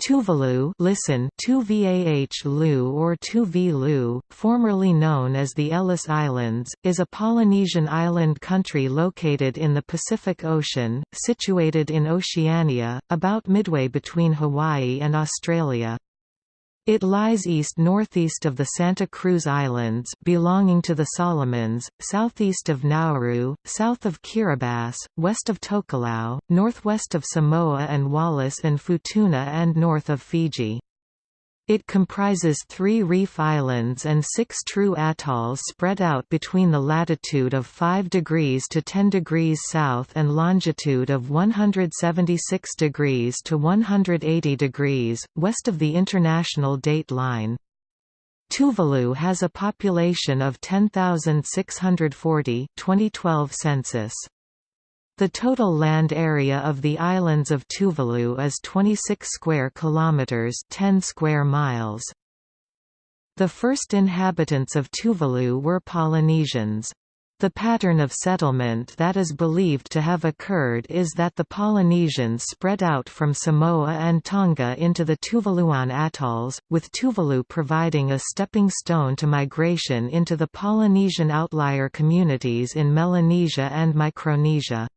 Tuvalu listen Tuvah Lu or Tuvi Lu, formerly known as the Ellice Islands, is a Polynesian island country located in the Pacific Ocean, situated in Oceania, about midway between Hawaii and Australia. It lies east-northeast of the Santa Cruz Islands belonging to the Solomons, southeast of Nauru, south of Kiribati, west of Tokelau, northwest of Samoa and Wallis and Futuna and north of Fiji. It comprises three reef islands and six true atolls spread out between the latitude of 5 degrees to 10 degrees south and longitude of 176 degrees to 180 degrees, west of the international date line. Tuvalu has a population of 10,640 2012 census. The total land area of the islands of Tuvalu is 26 square kilometers, 10 square miles. The first inhabitants of Tuvalu were Polynesians. The pattern of settlement that is believed to have occurred is that the Polynesians spread out from Samoa and Tonga into the Tuvaluan atolls, with Tuvalu providing a stepping stone to migration into the Polynesian outlier communities in Melanesia and Micronesia.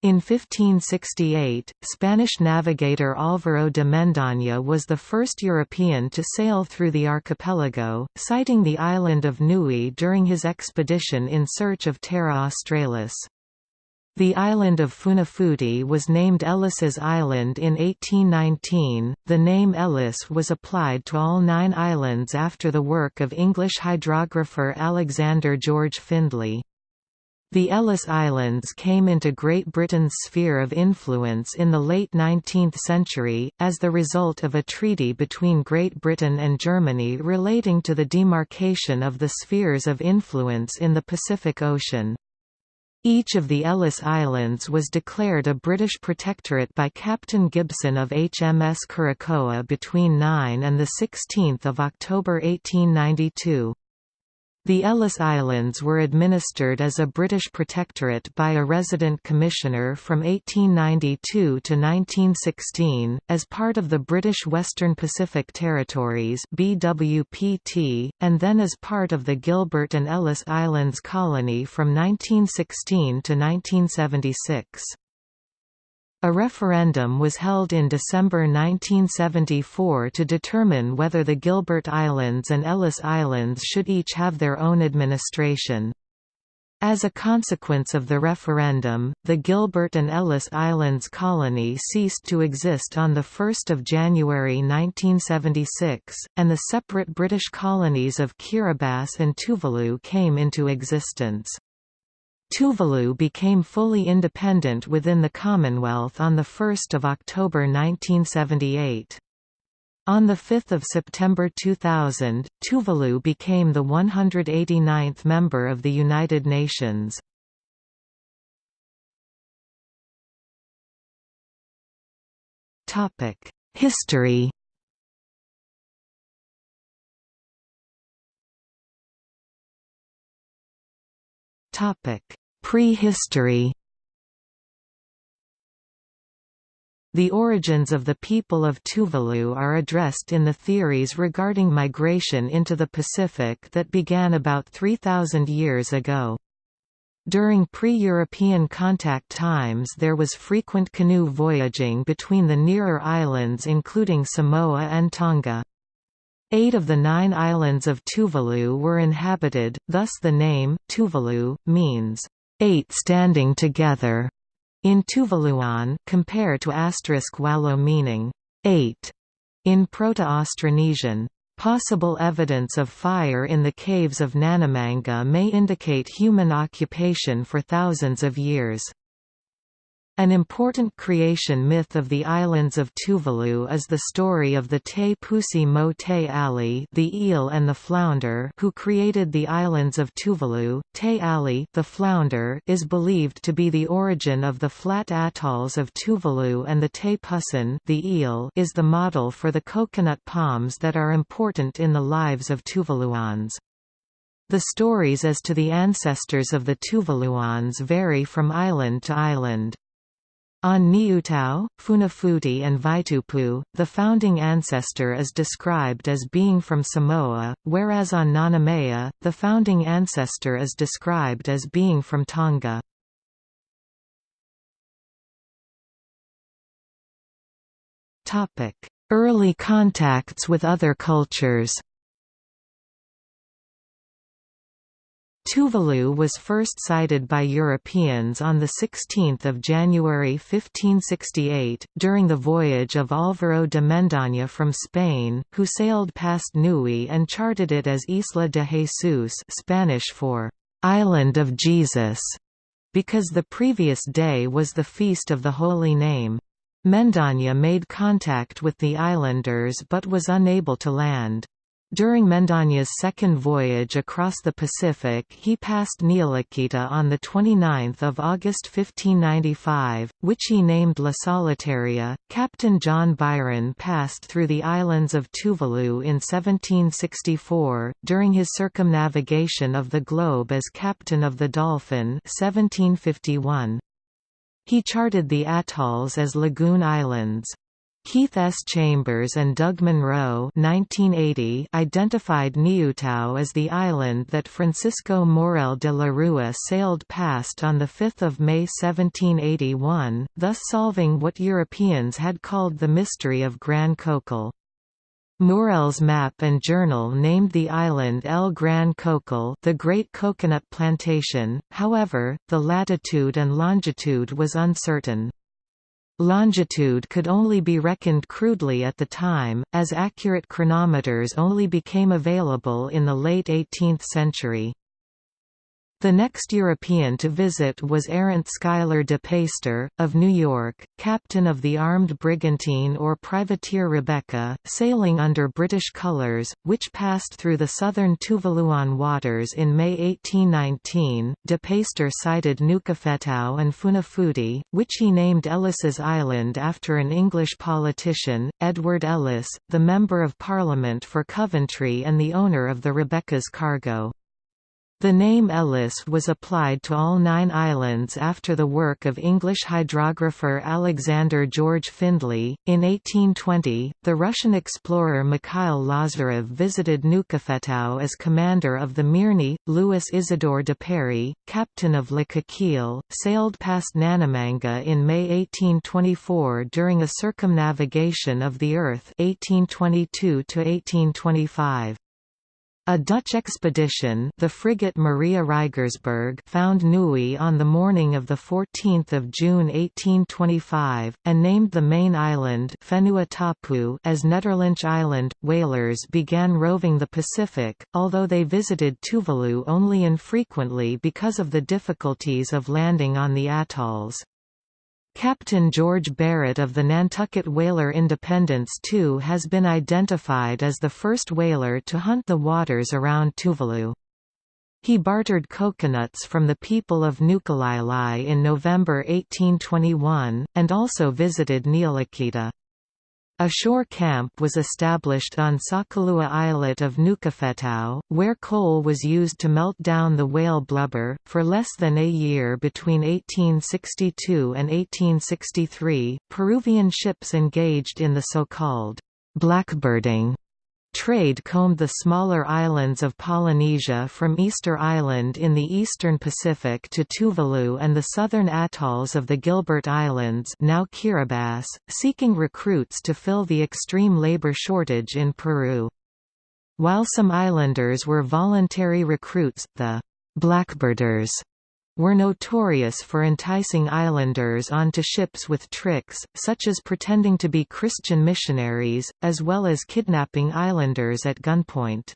In 1568, Spanish navigator Álvaro de Mendaña was the first European to sail through the archipelago, sighting the island of Nui during his expedition in search of Terra Australis. The island of Funafuti was named Ellice's Island in 1819. The name Ellice was applied to all nine islands after the work of English hydrographer Alexander George Findlay. The Ellice Islands came into Great Britain's sphere of influence in the late 19th century, as the result of a treaty between Great Britain and Germany relating to the demarcation of the spheres of influence in the Pacific Ocean. Each of the Ellice Islands was declared a British protectorate by Captain Gibson of HMS Curacoa between 9 and 16 October 1892. The Ellice Islands were administered as a British protectorate by a resident commissioner from 1892 to 1916, as part of the British Western Pacific Territories BWPT, and then as part of the Gilbert and Ellice Islands colony from 1916 to 1976. A referendum was held in December 1974 to determine whether the Gilbert Islands and Ellice Islands should each have their own administration. As a consequence of the referendum, the Gilbert and Ellice Islands colony ceased to exist on 1 January 1976, and the separate British colonies of Kiribati and Tuvalu came into existence. Tuvalu became fully independent within the Commonwealth on 1 October 1978. On 5 September 2000, Tuvalu became the 189th member of the United Nations. History Prehistory The origins of the people of Tuvalu are addressed in the theories regarding migration into the Pacific that began about 3,000 years ago. During pre-European contact times there was frequent canoe voyaging between the nearer islands including Samoa and Tonga. Eight of the nine islands of Tuvalu were inhabited, thus the name, Tuvalu, means, eight standing together, in Tuvaluan compare to asterisk Walo meaning, eight, in Proto-Austronesian. Possible evidence of fire in the caves of Nanumanga may indicate human occupation for thousands of years. An important creation myth of the islands of Tuvalu is the story of the Te Pusi Mo Te Ali the eel and the flounder who created the islands of Tuvalu. Te Ali the flounder is believed to be the origin of the flat atolls of Tuvalu and the Te Pusin the eel is the model for the coconut palms that are important in the lives of Tuvaluans. The stories as to the ancestors of the Tuvaluans vary from island to island. On Niutau, Funafuti and Vaitupu, the founding ancestor is described as being from Samoa, whereas on Nanumea, the founding ancestor is described as being from Tonga. Early contacts with other cultures Tuvalu was first sighted by Europeans on 16 January 1568, during the voyage of Álvaro de Mendaña from Spain, who sailed past Nui and charted it as Isla de Jesus Spanish for «Island of Jesus», because the previous day was the Feast of the Holy Name. Mendaña made contact with the islanders but was unable to land. During Mendaña's second voyage across the Pacific he passed Niulakita on 29 August 1595, which he named La Solitaria. Captain John Byron passed through the islands of Tuvalu in 1764, during his circumnavigation of the globe as captain of the Dolphin 1751. He charted the atolls as lagoon islands. Keith S. Chambers and Doug Munro identified Niutau as the island that Francisco Mourelle de la Rua sailed past on 5 May 1781, thus solving what Europeans had called the mystery of Gran Cocal. Mourelle's map and journal named the island El Gran Cocal the Great Coconut Plantation, however, the latitude and longitude was uncertain. Longitude could only be reckoned crudely at the time, as accurate chronometers only became available in the late 18th century. The next European to visit was Arent Schuyler de Peyster, of New York, captain of the armed brigantine or privateer Rebecca, sailing under British colours, which passed through the southern Tuvaluan waters in May 1819. De Peyster sighted Nukufetau and Funafuti, which he named Ellice's Island after an English politician, Edward Ellice, the Member of Parliament for Coventry and the owner of the Rebecca's cargo. The name Ellice was applied to all nine islands after the work of English hydrographer Alexander George Findlay. In 1820, the Russian explorer Mikhail Lazarev visited Nukufetau as commander of the Mirny. Louis Isidore Duperrey, captain of Le Coquille, sailed past Nanumanga in May 1824 during a circumnavigation of the Earth 1822 -1825. A Dutch expedition the frigate Maria Reigersberg found Nui on the morning of 14 June 1825, and named the main island as Nederlandsche Island. Whalers began roving the Pacific, although they visited Tuvalu only infrequently because of the difficulties of landing on the atolls. Captain George Barrett of the Nantucket whaler Independence II has been identified as the first whaler to hunt the waters around Tuvalu. He bartered coconuts from the people of Nukulaelae in November 1821, and also visited Niulakita. A shore camp was established on Sakalua Islet of Nukufetau, where coal was used to melt down the whale blubber. For less than a year between 1862 and 1863, Peruvian ships engaged in the so-called blackbirding Trade combed the smaller islands of Polynesia from Easter Island in the eastern Pacific to Tuvalu and the southern atolls of the Gilbert Islands now Kiribati, seeking recruits to fill the extreme labor shortage in Peru. While some islanders were voluntary recruits, the «blackbirders» were notorious for enticing islanders onto ships with tricks, such as pretending to be Christian missionaries, as well as kidnapping islanders at gunpoint.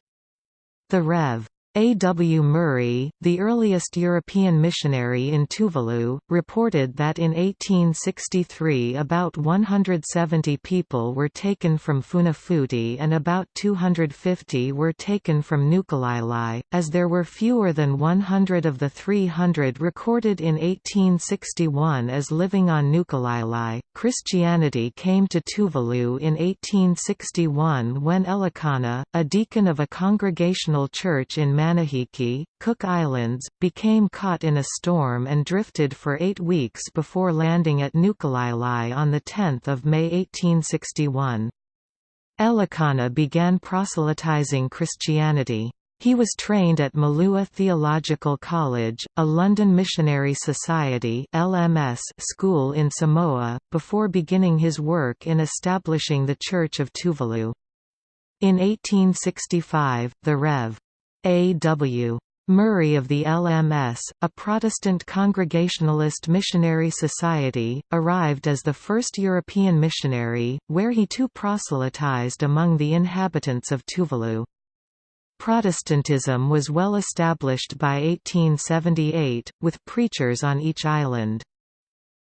The Rev. A. W. Murray, the earliest European missionary in Tuvalu, reported that in 1863 about 170 people were taken from Funafuti and about 250 were taken from Nukulaelae, as there were fewer than 100 of the 300 recorded in 1861 as living on Nukulaelae. Christianity came to Tuvalu in 1861 when Elikana, a deacon of a congregational church in Manihiki, Cook Islands, became caught in a storm and drifted for eight weeks before landing at Nukulaelae on 10 May 1861. Elikana began proselytizing Christianity. He was trained at Malua Theological College, a London Missionary Society (LMS) school in Samoa, before beginning his work in establishing the Church of Tuvalu. In 1865, the Rev. A. W. Murray of the LMS, a Protestant Congregationalist missionary society, arrived as the first European missionary, where he too proselytized among the inhabitants of Tuvalu. Protestantism was well established by 1878, with preachers on each island.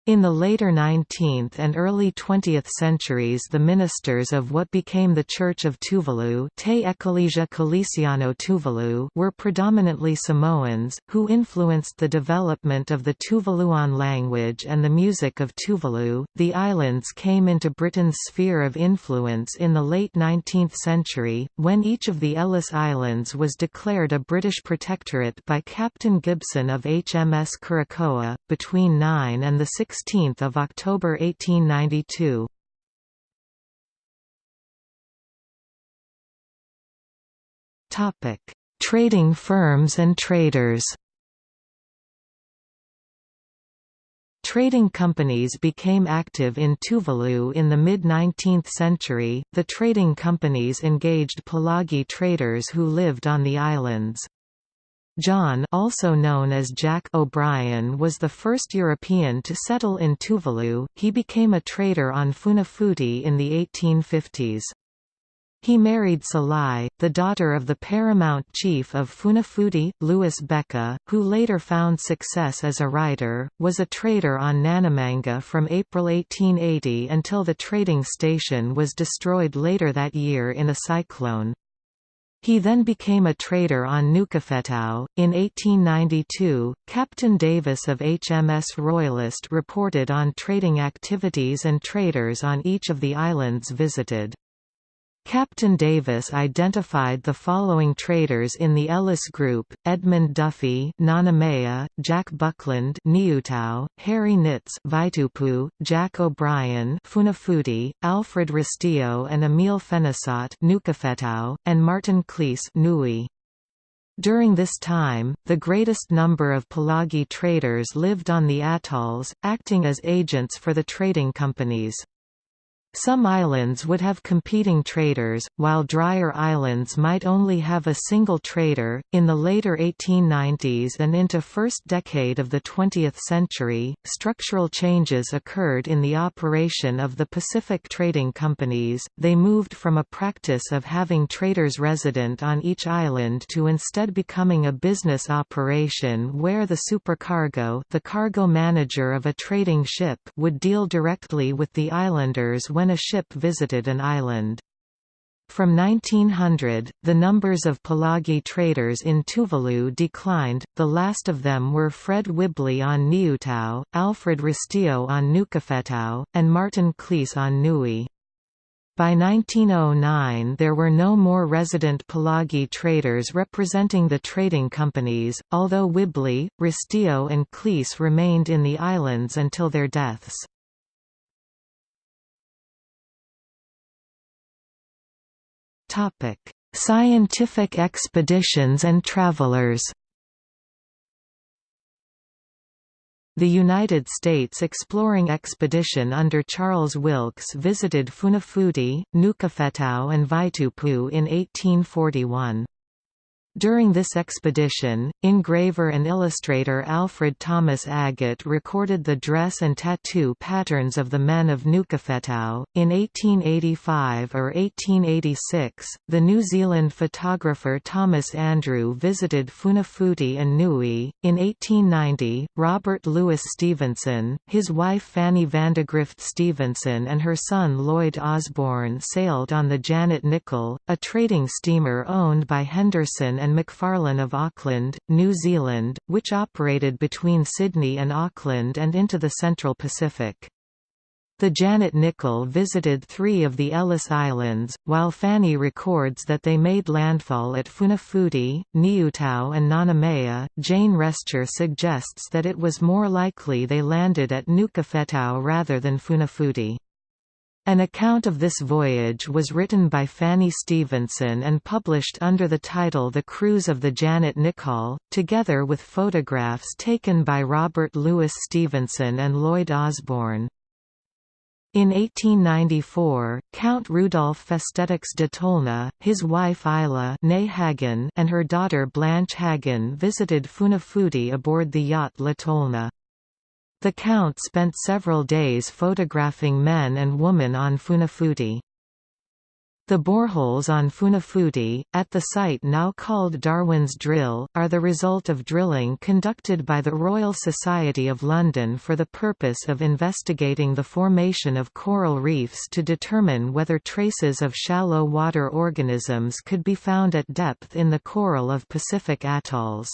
In the later 19th and early 20th centuries the ministers of what became the Church of Tuvalu, Te Ekalesia Kelisiano Tuvalu were predominantly Samoans, who influenced the development of the Tuvaluan language and the music of Tuvalu. The islands came into Britain's sphere of influence in the late 19th century, when each of the Ellice Islands was declared a British protectorate by Captain Gibson of HMS Curacoa, between 9 and the 6 16 October 1892. Topic: Trading firms and traders. Trading companies became active in Tuvalu in the mid-19th century. The trading companies engaged Palagi traders who lived on the islands. John also known as Jack O'Brien was the first European to settle in Tuvalu, he became a trader on Funafuti in the 1850s. He married Salai, the daughter of the paramount chief of Funafuti, Louis Becke, who later found success as a writer, was a trader on Nanumanga from April 1880 until the trading station was destroyed later that year in a cyclone. He then became a trader on Nukufetau. In 1892, Captain Davis of HMS Royalist reported on trading activities and traders on each of the islands visited. Captain Davis identified the following traders in the Ellice Group, Edmund Duffy Nanumea, Jack Buckland Niutau, Harry Nitz Vaitupu, Jack O'Brien Funafuti, Alfred Restieaux and Emile Fenisot Nukufetau, and Martin Cleese Nui. During this time, the greatest number of Palagi traders lived on the atolls, acting as agents for the trading companies. Some islands would have competing traders, while drier islands might only have a single trader. In the later 1890s and into first decade of the 20th century, structural changes occurred in the operation of the Pacific trading companies. They moved from a practice of having traders resident on each island to instead becoming a business operation where the supercargo, the cargo manager of a trading ship, would deal directly with the islanders when when a ship visited an island. From 1900, the numbers of Palagi traders in Tuvalu declined, the last of them were Fred Whibley on Niutau, Alfred Restieaux on Nukufetau, and Martin Cleese on Nui. By 1909 there were no more resident Palagi traders representing the trading companies, although Whibley, Restieaux and Cleese remained in the islands until their deaths. Topic: Scientific expeditions and travelers. The United States exploring expedition under Charles Wilkes visited Funafuti, Nukufetau and Vaitupu in 1841. During this expedition, engraver and illustrator Alfred Thomas Agate recorded the dress and tattoo patterns of the men of Nukufetau. In 1885 or 1886, the New Zealand photographer Thomas Andrew visited Funafuti and Nui. In 1890, Robert Louis Stevenson, his wife Fanny Vandegrift Stevenson, and her son Lloyd Osborne sailed on the Janet Nicholl, a trading steamer owned by Henderson and McFarlane of Auckland, New Zealand, which operated between Sydney and Auckland and into the Central Pacific. The Janet Nicholl visited three of the Ellice Islands, while Fanny records that they made landfall at Funafuti, Niutau and Nanumea. Jane Resture suggests that it was more likely they landed at Nukufetau rather than Funafuti. An account of this voyage was written by Fanny Stevenson and published under the title The Cruise of the Janet Nicholl, together with photographs taken by Robert Louis Stevenson and Lloyd Osborne. In 1894, Count Rudolf Festetics de Tolna, his wife Isla Haggin and her daughter Blanche Haggin visited Funafuti aboard the yacht La Tolna. The Count spent several days photographing men and women on Funafuti. The boreholes on Funafuti, at the site now called Darwin's Drill, are the result of drilling conducted by the Royal Society of London for the purpose of investigating the formation of coral reefs to determine whether traces of shallow water organisms could be found at depth in the coral of Pacific atolls.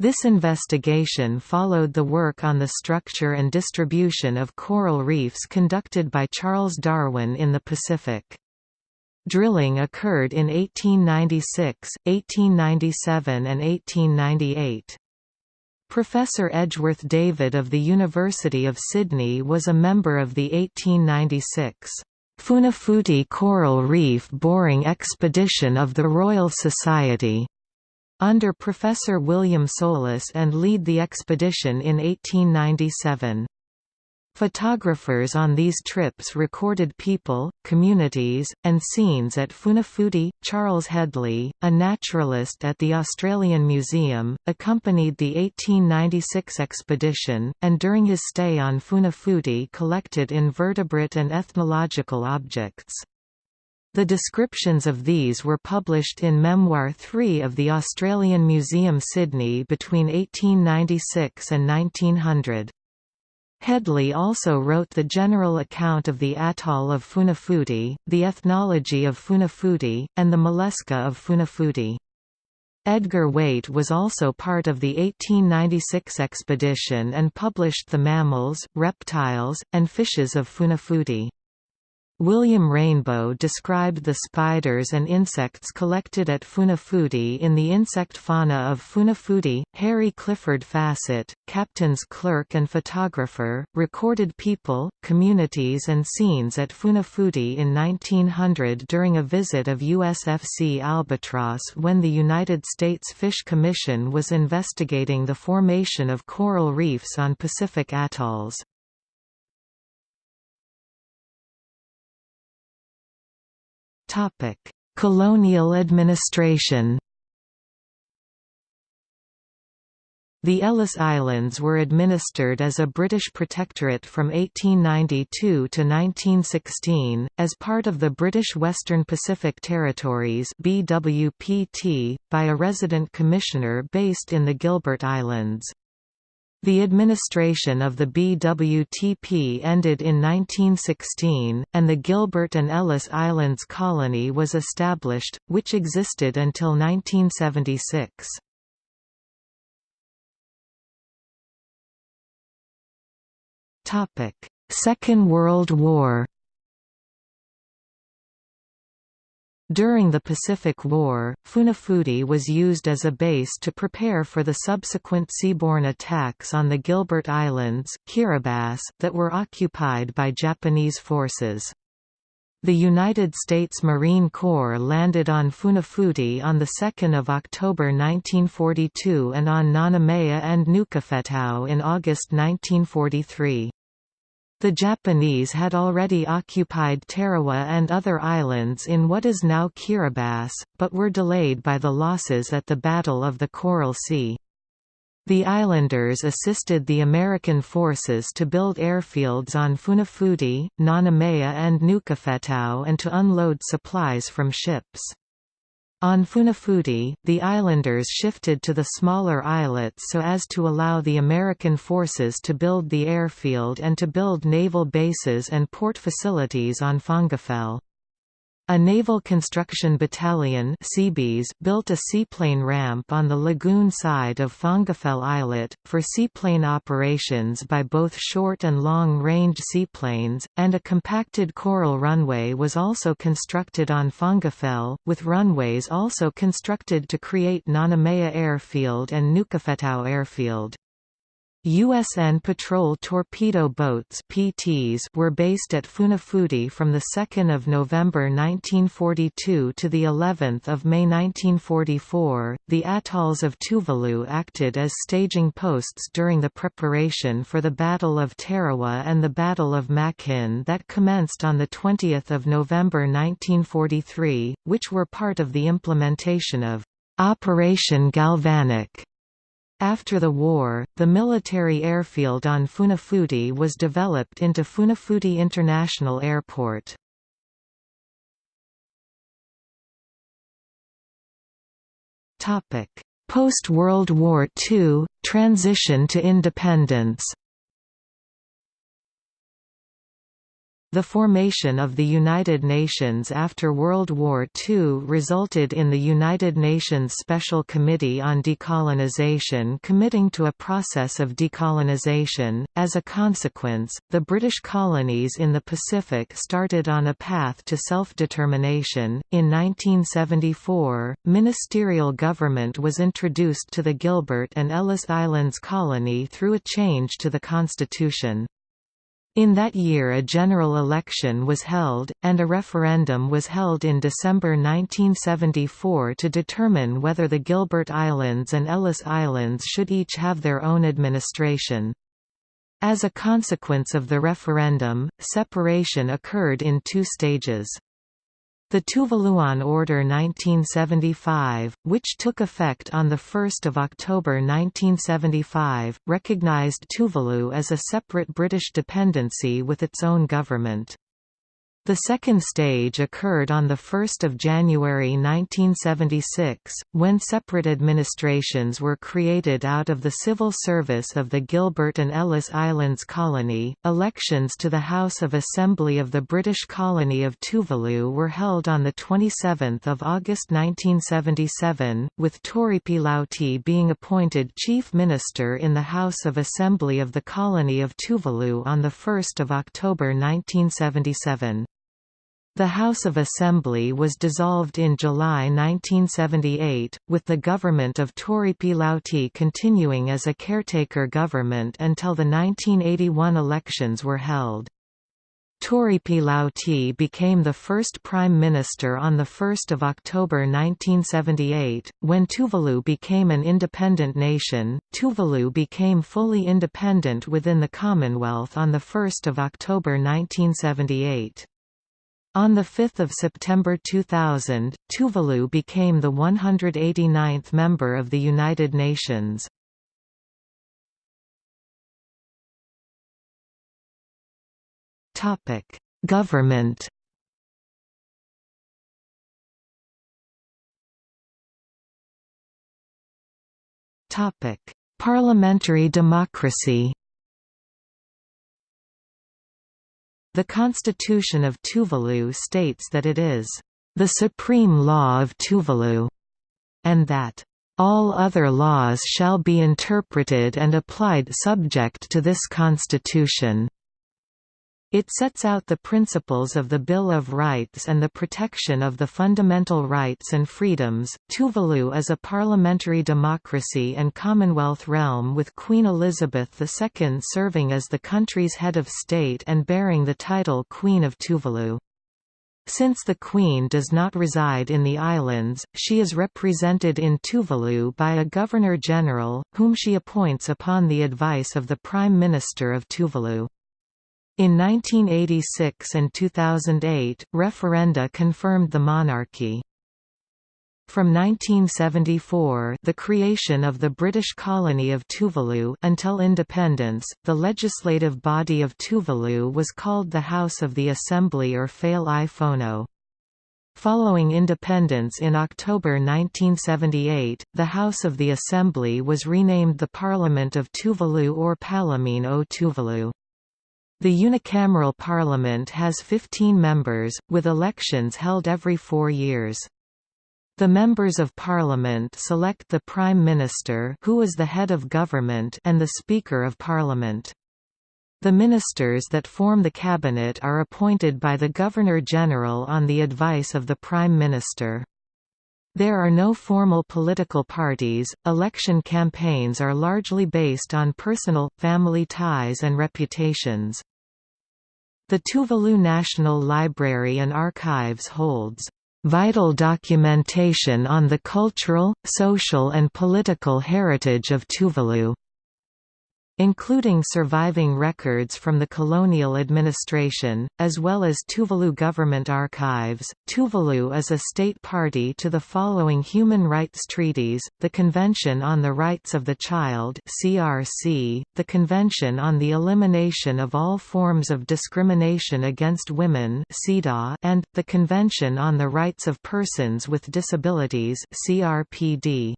This investigation followed the work on the structure and distribution of coral reefs conducted by Charles Darwin in the Pacific. Drilling occurred in 1896, 1897 and 1898. Professor Edgeworth David of the University of Sydney was a member of the 1896 Funafuti Coral Reef Boring Expedition of the Royal Society under Professor William Sollas and lead the expedition in 1897. Photographers on these trips recorded people, communities, and scenes at Funafuti. Charles Hedley, a naturalist at the Australian Museum, accompanied the 1896 expedition, and during his stay on Funafuti collected invertebrate and ethnological objects. The descriptions of these were published in Memoir 3 of the Australian Museum Sydney between 1896 and 1900. Hedley also wrote the general account of the atoll of Funafuti, the ethnology of Funafuti, and the mollusca of Funafuti. Edgar Waite was also part of the 1896 expedition and published the mammals, reptiles, and fishes of Funafuti. William Rainbow described the spiders and insects collected at Funafuti in the insect fauna of Funafuti. Harry Clifford Fassett, captain's clerk and photographer, recorded people, communities, and scenes at Funafuti in 1900 during a visit of USFC Albatross when the United States Fish Commission was investigating the formation of coral reefs on Pacific atolls. Topic: Colonial administration. The Ellice Islands were administered as a British protectorate from 1892 to 1916, as part of the British Western Pacific Territories BWPT, by a resident commissioner based in the Gilbert Islands. The administration of the BWTP ended in 1916, and the Gilbert and Ellice Islands Colony was established, which existed until 1976. Second World War During the Pacific War, Funafuti was used as a base to prepare for the subsequent seaborne attacks on the Gilbert Islands Kiribati that were occupied by Japanese forces. The United States Marine Corps landed on Funafuti on 2 October 1942 and on Nanumea and Nukufetau in August 1943. The Japanese had already occupied Tarawa and other islands in what is now Kiribati, but were delayed by the losses at the Battle of the Coral Sea. The islanders assisted the American forces to build airfields on Funafuti, Nanumea and Nukufetau and to unload supplies from ships. On Funafuti, the islanders shifted to the smaller islets so as to allow the American forces to build the airfield and to build naval bases and port facilities on Fongafale. A Naval Construction Battalion built a seaplane ramp on the lagoon side of Fongafale Islet, for seaplane operations by both short and long-range seaplanes, and a compacted coral runway was also constructed on Fongafale, with runways also constructed to create Nanumea Airfield and Nukufetau Airfield. USN patrol torpedo boats PTs were based at Funafuti from the 2nd of November 1942 to the 11th of May 1944. The atolls of Tuvalu acted as staging posts during the preparation for the Battle of Tarawa and the Battle of Makin that commenced on the 20th of November 1943, which were part of the implementation of Operation Galvanic after the war, the military airfield on Funafuti was developed into Funafuti International Airport. Post-World War II, transition to independence The formation of the United Nations after World War II resulted in the United Nations Special Committee on Decolonization committing to a process of decolonization. As a consequence, the British colonies in the Pacific started on a path to self-determination. In 1974, ministerial government was introduced to the Gilbert and Ellice Islands colony through a change to the constitution. In that year a general election was held, and a referendum was held in December 1974 to determine whether the Gilbert Islands and Ellice Islands should each have their own administration. As a consequence of the referendum, separation occurred in two stages. The Tuvaluan Order 1975, which took effect on 1 October 1975, recognized Tuvalu as a separate British dependency with its own government. The second stage occurred on 1 January 1976, when separate administrations were created out of the civil service of the Gilbert and Ellice Islands Colony. Elections to the House of Assembly of the British colony of Tuvalu were held on 27 August 1977, with Toripi Lauti being appointed Chief Minister in the House of Assembly of the colony of Tuvalu on 1 October 1977. The House of Assembly was dissolved in July 1978, with the government of Toripi Lauti continuing as a caretaker government until the 1981 elections were held. Toripi Lauti became the first prime minister on 1 October 1978. When Tuvalu became an independent nation, Tuvalu became fully independent within the Commonwealth on 1 October 1978. On 5 September 2000, Tuvalu became the 189th member of the United Nations. Government Parliamentary democracy The Constitution of Tuvalu states that it is the supreme law of Tuvalu, and that all other laws shall be interpreted and applied subject to this Constitution. It sets out the principles of the Bill of Rights and the protection of the fundamental rights and freedoms. Tuvalu is a parliamentary democracy and Commonwealth realm with Queen Elizabeth II serving as the country's head of state and bearing the title Queen of Tuvalu. Since the Queen does not reside in the islands, she is represented in Tuvalu by a Governor-General, whom she appoints upon the advice of the Prime Minister of Tuvalu. In 1986 and 2008, referenda confirmed the monarchy. From 1974 the creation of the British colony of Tuvalu until independence, the legislative body of Tuvalu was called the House of the Assembly or Fale i Fono. Following independence in October 1978, the House of the Assembly was renamed the Parliament of Tuvalu or Palamene o Tuvalu. The unicameral parliament has 15 members, with elections held every four years. The members of parliament select the prime minister who is the head of government and the speaker of parliament. The ministers that form the cabinet are appointed by the Governor-General on the advice of the Prime Minister. There are no formal political parties, election campaigns are largely based on personal, family ties and reputations. The Tuvalu National Library and Archives holds vital documentation on the cultural, social and political heritage of Tuvalu including surviving records from the colonial administration, as well as Tuvalu government archives. Tuvalu is a state party to the following human rights treaties: the Convention on the Rights of the Child (CRC), the Convention on the Elimination of All Forms of Discrimination Against Women and the Convention on the Rights of Persons with Disabilities (CRPD).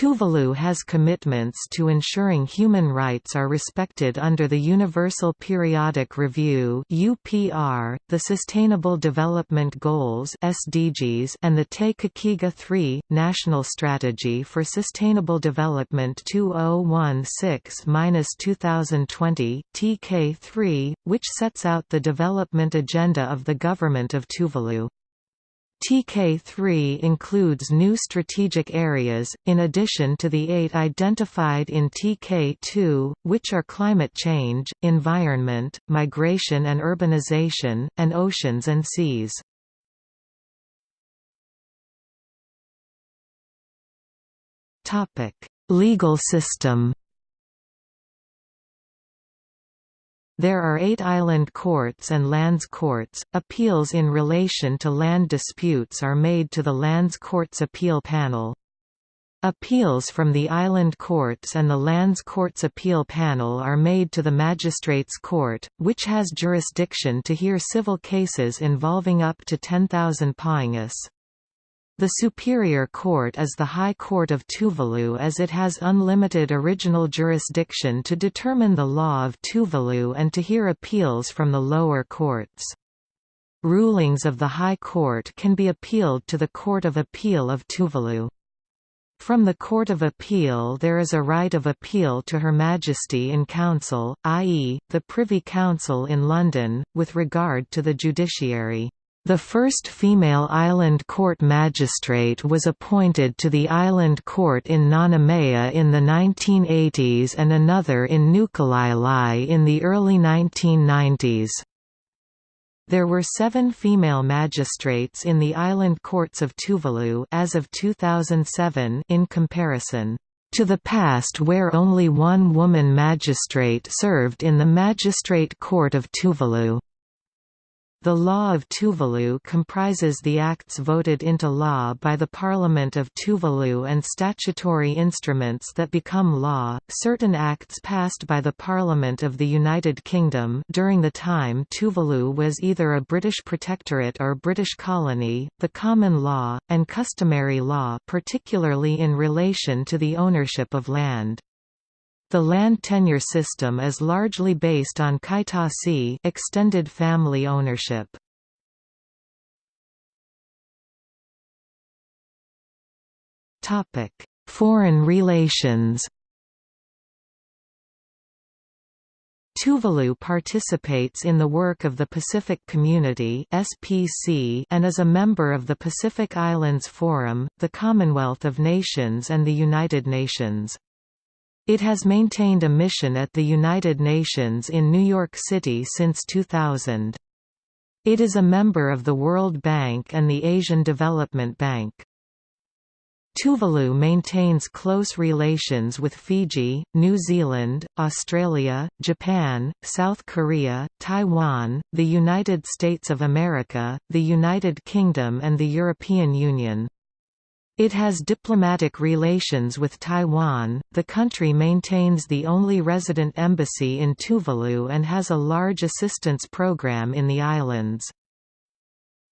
Tuvalu has commitments to ensuring human rights are respected under the Universal Periodic Review (UPR), the Sustainable Development Goals (SDGs), and the Te Kakeega 3 National Strategy for Sustainable Development 2016-2020 (TK3), which sets out the development agenda of the government of Tuvalu. TK3 includes new strategic areas, in addition to the eight identified in TK2, which are climate change, environment, migration and urbanization, and oceans and seas. Legal system There are eight island courts and lands courts. Appeals in relation to land disputes are made to the Lands Courts Appeal Panel. Appeals from the island courts and the Lands Courts Appeal Panel are made to the Magistrates Court, which has jurisdiction to hear civil cases involving up to 10,000 poingus. The Superior Court is the High Court of Tuvalu as it has unlimited original jurisdiction to determine the law of Tuvalu and to hear appeals from the lower courts. Rulings of the High Court can be appealed to the Court of Appeal of Tuvalu. From the Court of Appeal there is a right of appeal to Her Majesty in Council, i.e., the Privy Council in London, with regard to the judiciary. The first female island court magistrate was appointed to the island court in Nanumea in the 1980s and another in Nukulaelae in the early 1990s. There were seven female magistrates in the island courts of Tuvalu as of 2007 in comparison to the past where only one woman magistrate served in the Magistrate Court of Tuvalu. The law of Tuvalu comprises the acts voted into law by the Parliament of Tuvalu and statutory instruments that become law. Certain acts passed by the Parliament of the United Kingdom during the time Tuvalu was either a British protectorate or British colony, the common law and customary law, particularly in relation to the ownership of land. The land tenure system is largely based on kaitasi extended family ownership. Topic: Foreign relations. Tuvalu participates in the work of the Pacific Community (SPC) and is a member of the Pacific Islands Forum, the Commonwealth of Nations and the United Nations. It has maintained a mission at the United Nations in New York City since 2000. It is a member of the World Bank and the Asian Development Bank. Tuvalu maintains close relations with Fiji, New Zealand, Australia, Japan, South Korea, Taiwan, the United States of America, the United Kingdom and the European Union. It has diplomatic relations with Taiwan. The country maintains the only resident embassy in Tuvalu and has a large assistance program in the islands.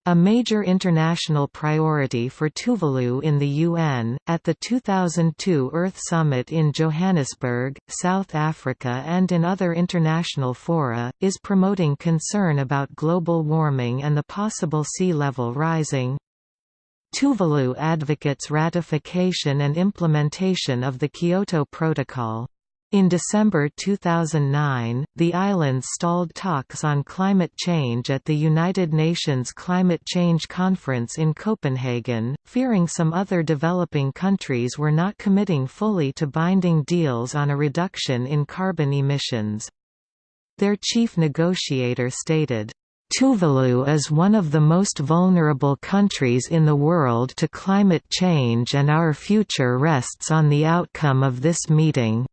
A major international priority for Tuvalu in the UN, at the 2002 Earth Summit in Johannesburg, South Africa and in other international fora, is promoting concern about global warming and the possible sea level rising. Tuvalu advocates ratification and implementation of the Kyoto Protocol. In December 2009, the islands stalled talks on climate change at the United Nations Climate Change Conference in Copenhagen, fearing some other developing countries were not committing fully to binding deals on a reduction in carbon emissions. Their chief negotiator stated, Tuvalu is one of the most vulnerable countries in the world to climate change and our future rests on the outcome of this meeting.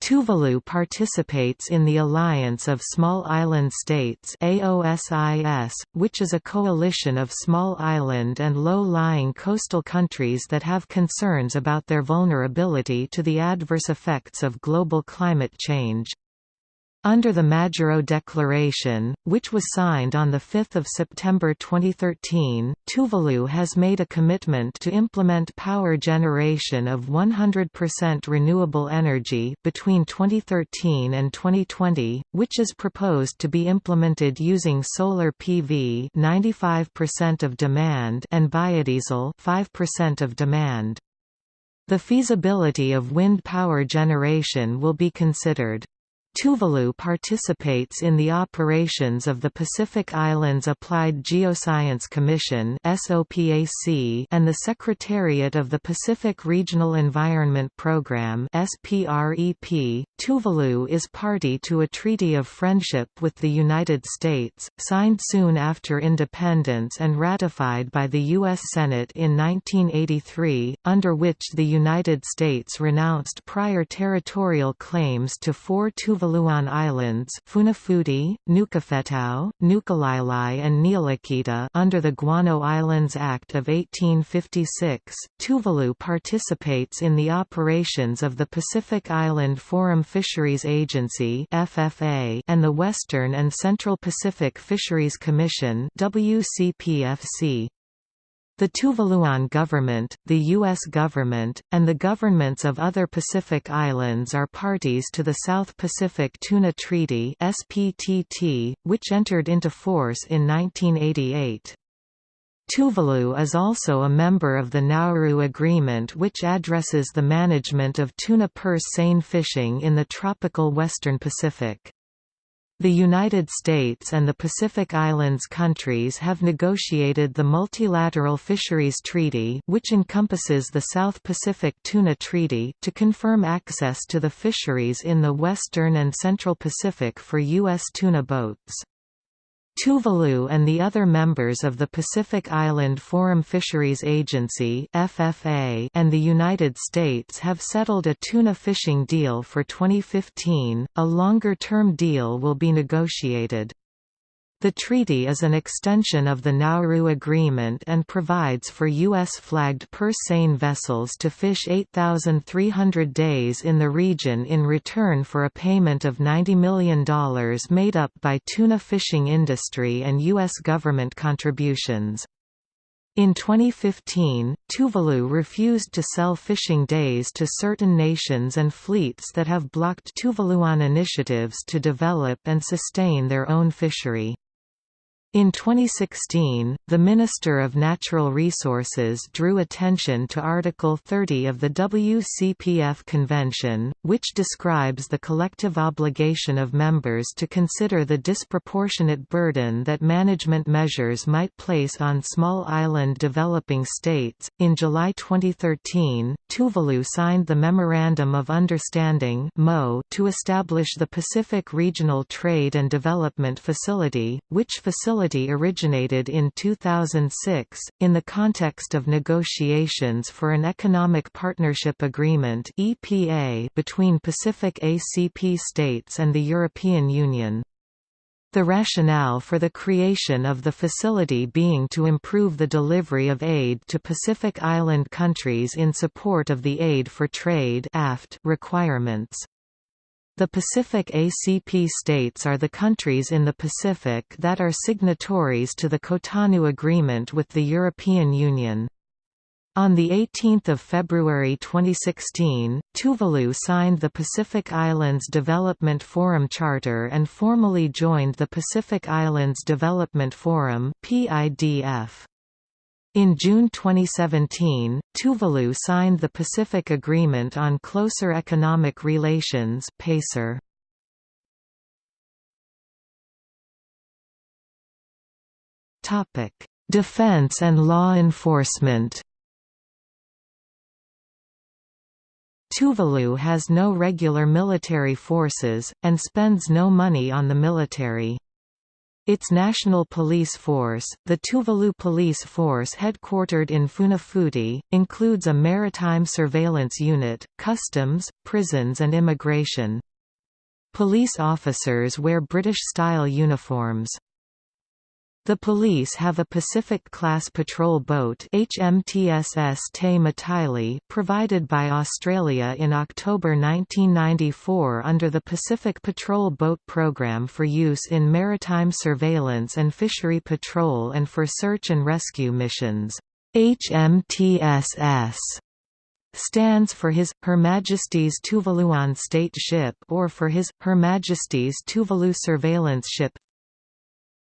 Tuvalu participates in the Alliance of Small Island States AOSIS, which is a coalition of small island and low-lying coastal countries that have concerns about their vulnerability to the adverse effects of global climate change. Under the Majuro Declaration, which was signed on 5 September 2013, Tuvalu has made a commitment to implement power generation of 100% renewable energy between 2013 and 2020, which is proposed to be implemented using solar PV 95% of demand and biodiesel 5% of demand. The feasibility of wind power generation will be considered. Tuvalu participates in the operations of the Pacific Islands Applied Geoscience Commission and the Secretariat of the Pacific Regional Environment Program Tuvalu is party to a Treaty of Friendship with the United States, signed soon after independence and ratified by the U.S. Senate in 1983, under which the United States renounced prior territorial claims to four Tuvalu Tuvaluan Islands Funafuti, Nukufetau, Nukulaelae and Niulakita under the Guano Islands Act of 1856. Tuvalu participates in the operations of the Pacific Island Forum Fisheries Agency (FFA) and the Western and Central Pacific Fisheries Commission (WCPFC). The Tuvaluan government, the U.S. government, and the governments of other Pacific islands are parties to the South Pacific Tuna Treaty SPTT, which entered into force in 1988. Tuvalu is also a member of the Nauru Agreement which addresses the management of tuna purse seine fishing in the tropical western Pacific. The United States and the Pacific Islands countries have negotiated the Multilateral Fisheries Treaty which encompasses the South Pacific Tuna Treaty to confirm access to the fisheries in the Western and Central Pacific for U.S. tuna boats. Tuvalu and the other members of the Pacific Island Forum Fisheries Agency (FFA) and the United States have settled a tuna fishing deal for 2015. A longer-term deal will be negotiated. The treaty is an extension of the Nauru Agreement and provides for U.S.-flagged purse seine vessels to fish 8,300 days in the region in return for a payment of $90 million made up by tuna fishing industry and U.S. government contributions. In 2015, Tuvalu refused to sell fishing days to certain nations and fleets that have blocked Tuvaluan initiatives to develop and sustain their own fishery. In 2016, the Minister of Natural Resources drew attention to Article 30 of the WCPF Convention, which describes the collective obligation of members to consider the disproportionate burden that management measures might place on small island developing states. In July 2013, Tuvalu signed the Memorandum of Understanding to establish the Pacific Regional Trade and Development Facility, which facilitates facility originated in 2006, in the context of negotiations for an Economic Partnership Agreement between Pacific ACP states and the European Union. The rationale for the creation of the facility being to improve the delivery of aid to Pacific Island countries in support of the Aid for Trade requirements. The Pacific ACP states are the countries in the Pacific that are signatories to the Cotonou Agreement with the European Union. On 18 February 2016, Tuvalu signed the Pacific Islands Development Forum Charter and formally joined the Pacific Islands Development Forum PIDF. In June 2017, Tuvalu signed the Pacific Agreement on Closer Economic Relations PACER. Topic: Defense and law enforcement Tuvalu has no regular military forces, and spends no money on the military. Its national police force, the Tuvalu Police Force headquartered in Funafuti, includes a maritime surveillance unit, customs, prisons and immigration. Police officers wear British-style uniforms. The police have a Pacific-class patrol boat HMTSS Te Mataili provided by Australia in October 1994 under the Pacific Patrol Boat Program for use in maritime surveillance and fishery patrol and for search and rescue missions. HMTSS stands for His, Her Majesty's Tuvaluan State Ship or for His, Her Majesty's Tuvalu Surveillance Ship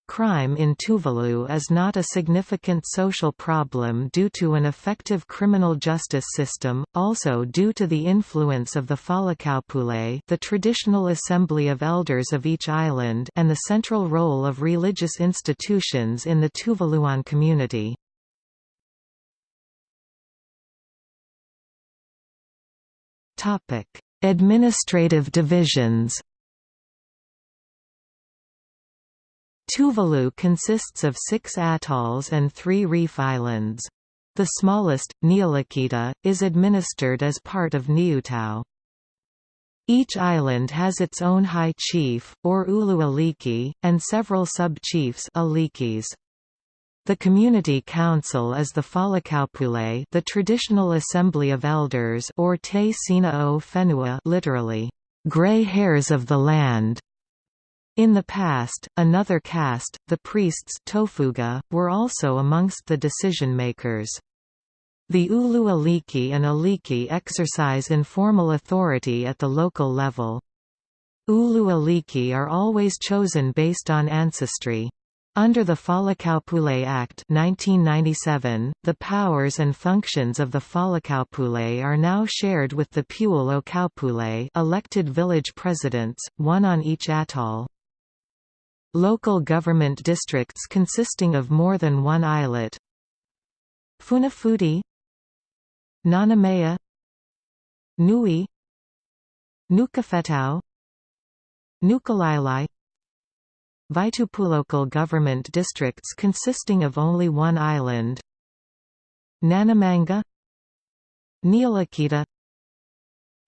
Crime in Tuvalu is not a significant social problem due to an effective criminal justice system, also due to the influence of the Falekaupule the traditional assembly of elders of each island and the central role of religious institutions in the Tuvaluan community. Administrative divisions Tuvalu consists of six atolls and three reef islands. The smallest, Niulakita, is administered as part of Niutao. Each island has its own high chief, or ulu aliki, and several sub-chiefs The community council is the Falekaupule the traditional assembly of elders or Te Sina o Fenua literally, "...gray hairs of the land", in the past, another caste, the priests tofuga, were also amongst the decision-makers. The Ulu Aliki and Aliki exercise informal authority at the local level. Ulu Aliki are always chosen based on ancestry. Under the Falekaupule Act 1997, the powers and functions of the Falekaupule are now shared with the Pule o Kaupule elected village presidents, one on each atoll. Local government districts consisting of more than one islet. Funafuti Nanumea Nui Nukufetau Nukulaelae Local government districts consisting of only one island. Nanumanga Niulakita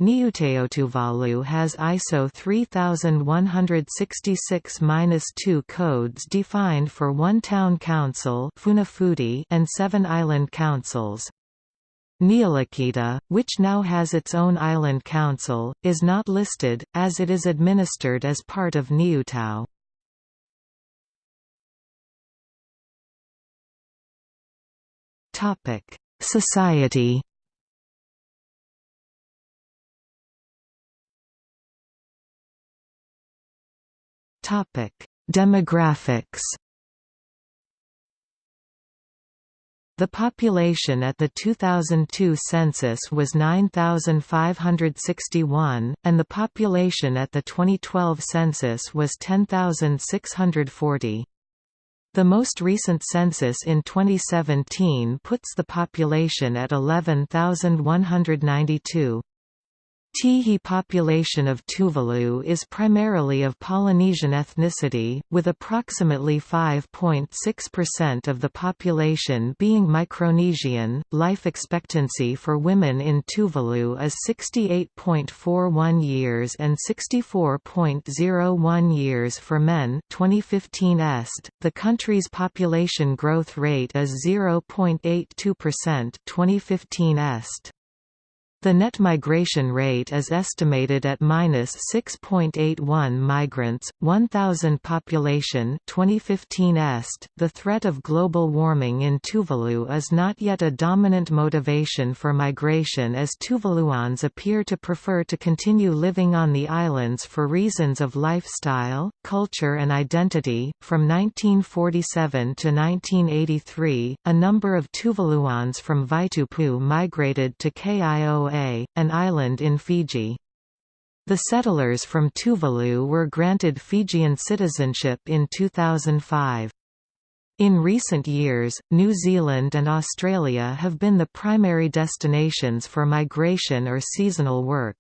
Niuteotuvalu has ISO 3166-2 codes defined for one town council and seven island councils. Niulakita, which now has its own island council, is not listed, as it is administered as part of Niutao. Society Topic: Demographics. The population at the 2002 census was 9,561, and the population at the 2012 census was 10,640. The most recent census in 2017 puts the population at 11,192. Tihi population of Tuvalu is primarily of Polynesian ethnicity, with approximately 5.6% of the population being Micronesian. Life expectancy for women in Tuvalu is 68.41 years and 64.01 years for men. 2015 est. The country's population growth rate is 0.82%. 2015 est. The net migration rate is estimated at minus 6.81 migrants, 1,000 population 2015 est. The threat of global warming in Tuvalu is not yet a dominant motivation for migration as Tuvaluans appear to prefer to continue living on the islands for reasons of lifestyle, culture, and identity. From 1947 to 1983, a number of Tuvaluans from Vaitupu migrated to An island in Fiji. The settlers from Tuvalu were granted Fijian citizenship in 2005. In recent years, New Zealand and Australia have been the primary destinations for migration or seasonal work.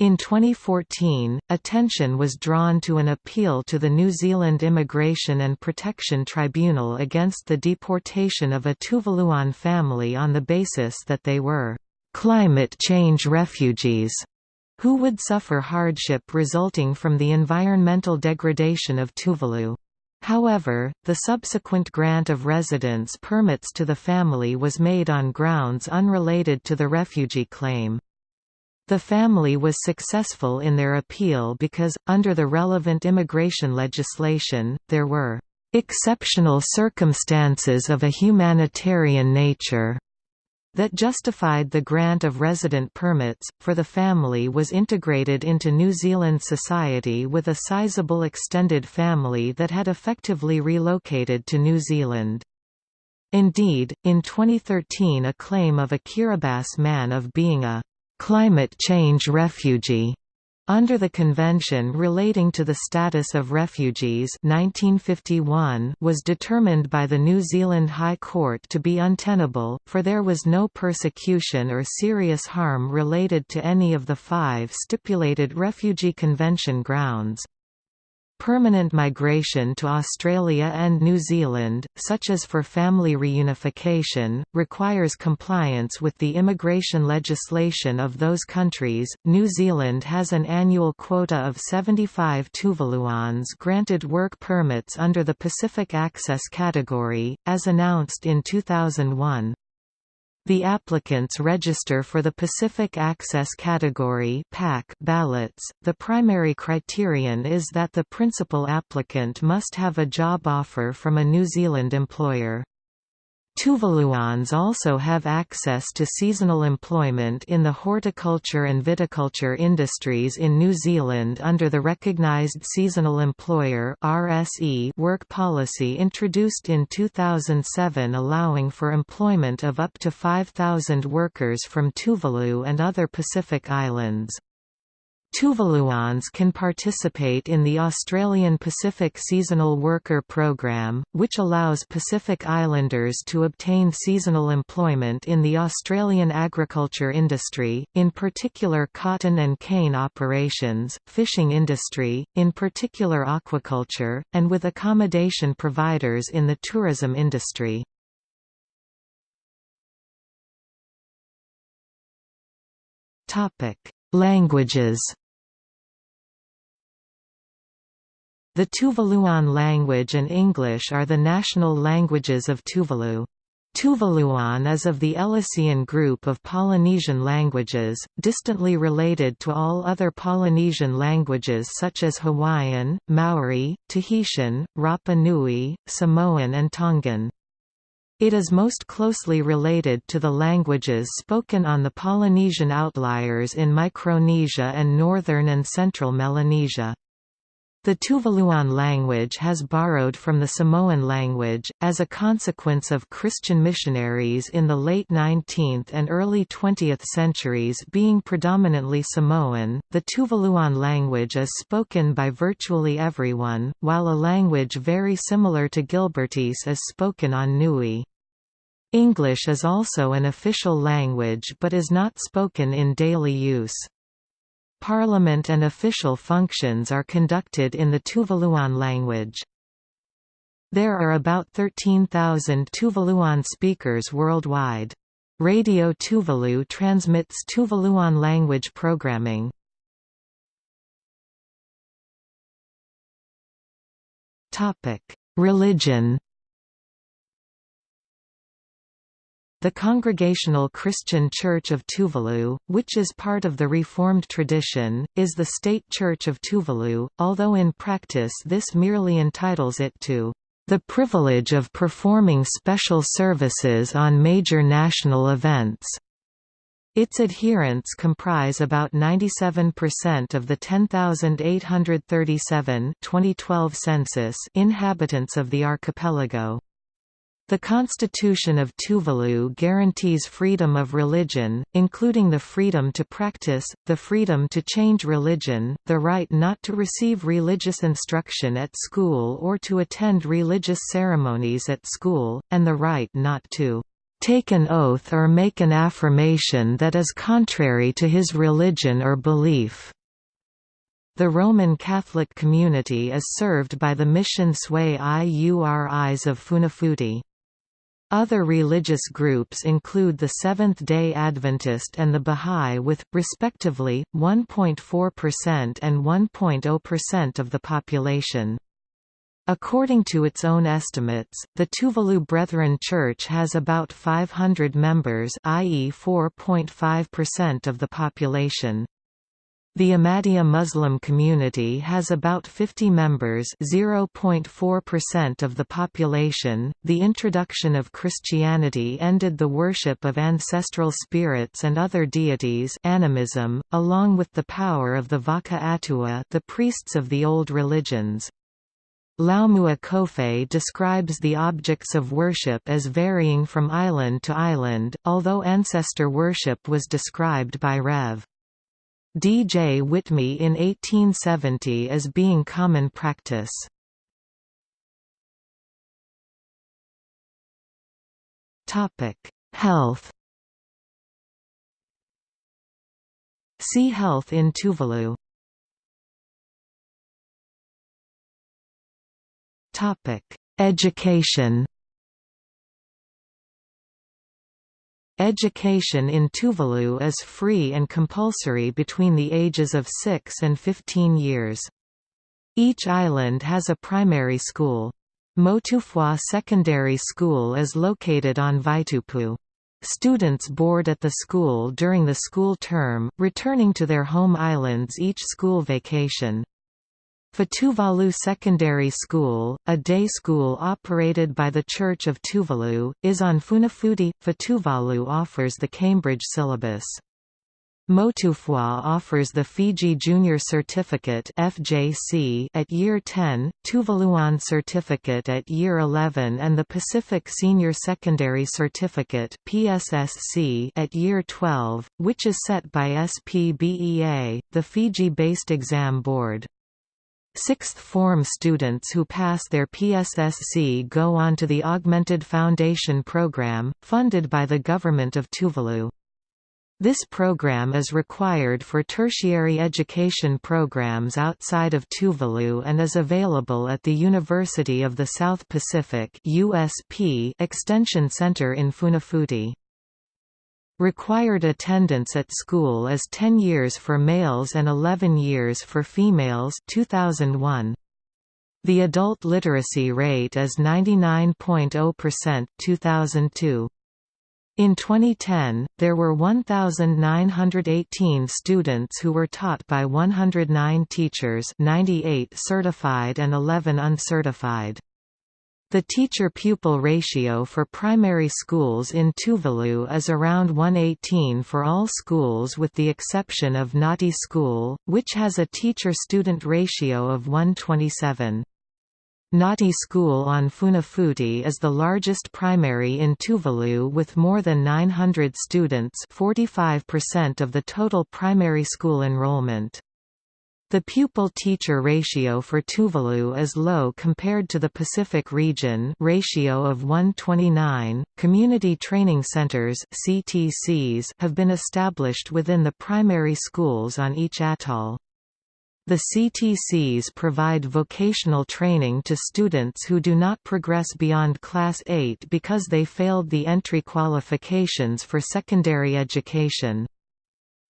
In 2014, attention was drawn to an appeal to the New Zealand Immigration and Protection Tribunal against the deportation of a Tuvaluan family on the basis that they were climate change refugees who would suffer hardship resulting from the environmental degradation of Tuvalu. However, the subsequent grant of residence permits to the family was made on grounds unrelated to the refugee claim. The family was successful in their appeal because, under the relevant immigration legislation, there were exceptional circumstances of a humanitarian nature that justified the grant of resident permits, for the family was integrated into New Zealand society with a sizable extended family that had effectively relocated to New Zealand. Indeed, in 2013 a claim of a Kiribati man of being a «climate change refugee» Under the Convention relating to the status of refugees 1951 was determined by the New Zealand High Court to be untenable, for there was no persecution or serious harm related to any of the five stipulated Refugee Convention grounds. Permanent migration to Australia and New Zealand, such as for family reunification, requires compliance with the immigration legislation of those countries. New Zealand has an annual quota of 75 Tuvaluans granted work permits under the Pacific Access category, as announced in 2001. The applicants register for the Pacific Access Category ballots. The primary criterion is that the principal applicant must have a job offer from a New Zealand employer. Tuvaluans also have access to seasonal employment in the horticulture and viticulture industries in New Zealand under the Recognised Seasonal Employer work policy introduced in 2007 allowing for employment of up to 5,000 workers from Tuvalu and other Pacific islands. Tuvaluans can participate in the Australian Pacific Seasonal Worker Programme, which allows Pacific Islanders to obtain seasonal employment in the Australian agriculture industry, in particular cotton and cane operations, fishing industry, in particular aquaculture, and with accommodation providers in the tourism industry. Languages The Tuvaluan language and English are the national languages of Tuvalu. Tuvaluan is of the Ellicean group of Polynesian languages, distantly related to all other Polynesian languages such as Hawaiian, Maori, Tahitian, Rapa Nui, Samoan and Tongan. It is most closely related to the languages spoken on the Polynesian outliers in Micronesia and northern and central Melanesia. The Tuvaluan language has borrowed from the Samoan language, as a consequence of Christian missionaries in the late 19th and early 20th centuries being predominantly Samoan. The Tuvaluan language is spoken by virtually everyone, while a language very similar to Gilbertese is spoken on Nui. English is also an official language but is not spoken in daily use. Parliament and official functions are conducted in the Tuvaluan language. There are about 13,000 Tuvaluan speakers worldwide. Radio Tuvalu transmits Tuvaluan language programming. Religion The Congregational Christian Church of Tuvalu, which is part of the Reformed tradition, is the state church of Tuvalu, although in practice this merely entitles it to the privilege of performing special services on major national events. Its adherents comprise about 97% of the 10,837 2012 census inhabitants of the archipelago. The Constitution of Tuvalu guarantees freedom of religion, including the freedom to practice, the freedom to change religion, the right not to receive religious instruction at school or to attend religious ceremonies at school, and the right not to take an oath or make an affirmation that is contrary to his religion or belief. The Roman Catholic community is served by the Mission Sui Iuris of Funafuti. Other religious groups include the Seventh-day Adventist and the Bahá'í with, respectively, 1.4% and 1.0% of the population. According to its own estimates, the Tuvalu Brethren Church has about 500 members i.e. 4.5% of the population. The Ahmadiyya Muslim community has about 50 members, 0.4% of the population. The introduction of Christianity ended the worship of ancestral spirits and other deities, animism, along with the power of the Vaka Atua, the priests of the old religions. Laumua Kofe describes the objects of worship as varying from island to island, although ancestor worship was described by Rev. D. J. Whitmee in 1870 as being common practice. Health See Health in Tuvalu Topic Education Education in Tuvalu is free and compulsory between the ages of 6 and 15 years. Each island has a primary school. Motufoua Secondary School is located on Vaitupu. Students board at the school during the school term, returning to their home islands each school vacation. Fetuvalu Secondary School, a day school operated by the Church of Tuvalu, is on Funafuti. Fetuvalu offers the Cambridge syllabus. Motufoua offers the Fiji Junior Certificate (FJC) at year 10, Tuvaluan Certificate at year 11 and the Pacific Senior Secondary Certificate (PSSC) at year 12, which is set by SPBEA, the Fiji-based exam board. Sixth form students who pass their PSSC go on to the Augmented Foundation Program, funded by the Government of Tuvalu. This program is required for tertiary education programs outside of Tuvalu and is available at the University of the South Pacific USP Extension Center in Funafuti. Required attendance at school is 10 years for males and 11 years for females 2001. The adult literacy rate is 99.0% 2002. In 2010, there were 1,918 students who were taught by 109 teachers 98 certified and 11 uncertified. The teacher-pupil ratio for primary schools in Tuvalu is around 118 for all schools with the exception of Nauti School, which has a teacher-student ratio of 127. Nauti School on Funafuti is the largest primary in Tuvalu with more than 900 students 45% of the total primary school enrollment. The pupil-teacher ratio for Tuvalu is low compared to the Pacific region ratio of 129. Community training centers (CTCs) have been established within the primary schools on each atoll. The CTCs provide vocational training to students who do not progress beyond Class 8 because they failed the entry qualifications for secondary education.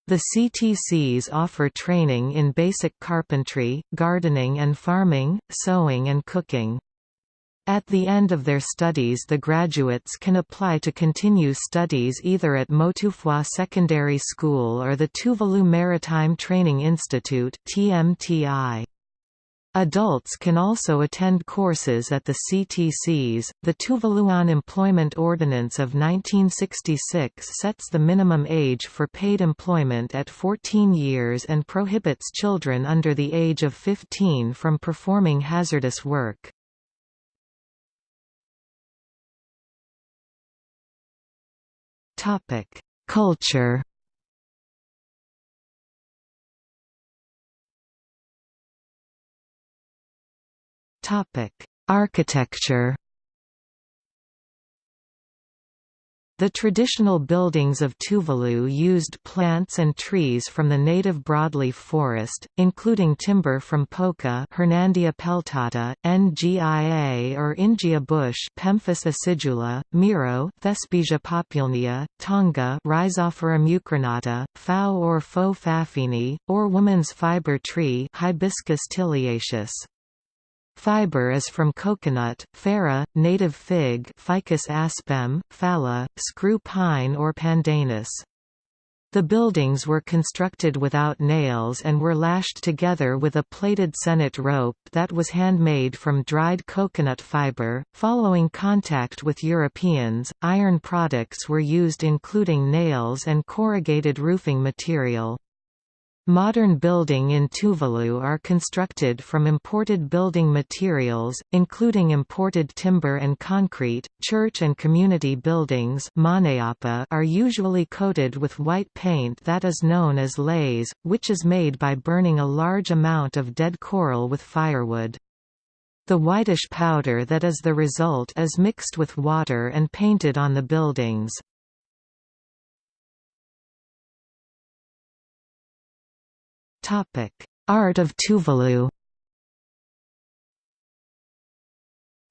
The CTCs offer training in basic carpentry, gardening and farming, sewing and cooking. At the end of their studies the graduates can apply to continue studies either at Motufoua Secondary School or the Tuvalu Maritime Training Institute TMTI. Adults can also attend courses at the CTCs. The Tuvaluan Employment Ordinance of 1966 sets the minimum age for paid employment at 14 years and prohibits children under the age of 15 from performing hazardous work. Topic: Culture. Architecture. The traditional buildings of Tuvalu used plants and trees from the native broadleaf forest, including timber from Poka Hernandia peltata, Ngia or Ingia bush Pemphis acidula, Miro Thespesia populnea, Tonga Rhizophora mucronata, Phao or Faux Pfaffini, or woman's fiber tree Hibiscus tiliaceus. Fiber is from coconut, fara, native fig Ficus aspem, phala, screw pine or pandanus. The buildings were constructed without nails and were lashed together with a plaited sennit rope that was handmade from dried coconut fiber. Following contact with Europeans, iron products were used including nails and corrugated roofing material. Modern building in Tuvalu are constructed from imported building materials, including imported timber and concrete. Church and community buildings are usually coated with white paint that is known as laize, which is made by burning a large amount of dead coral with firewood. The whitish powder that is the result is mixed with water and painted on the buildings. Art of Tuvalu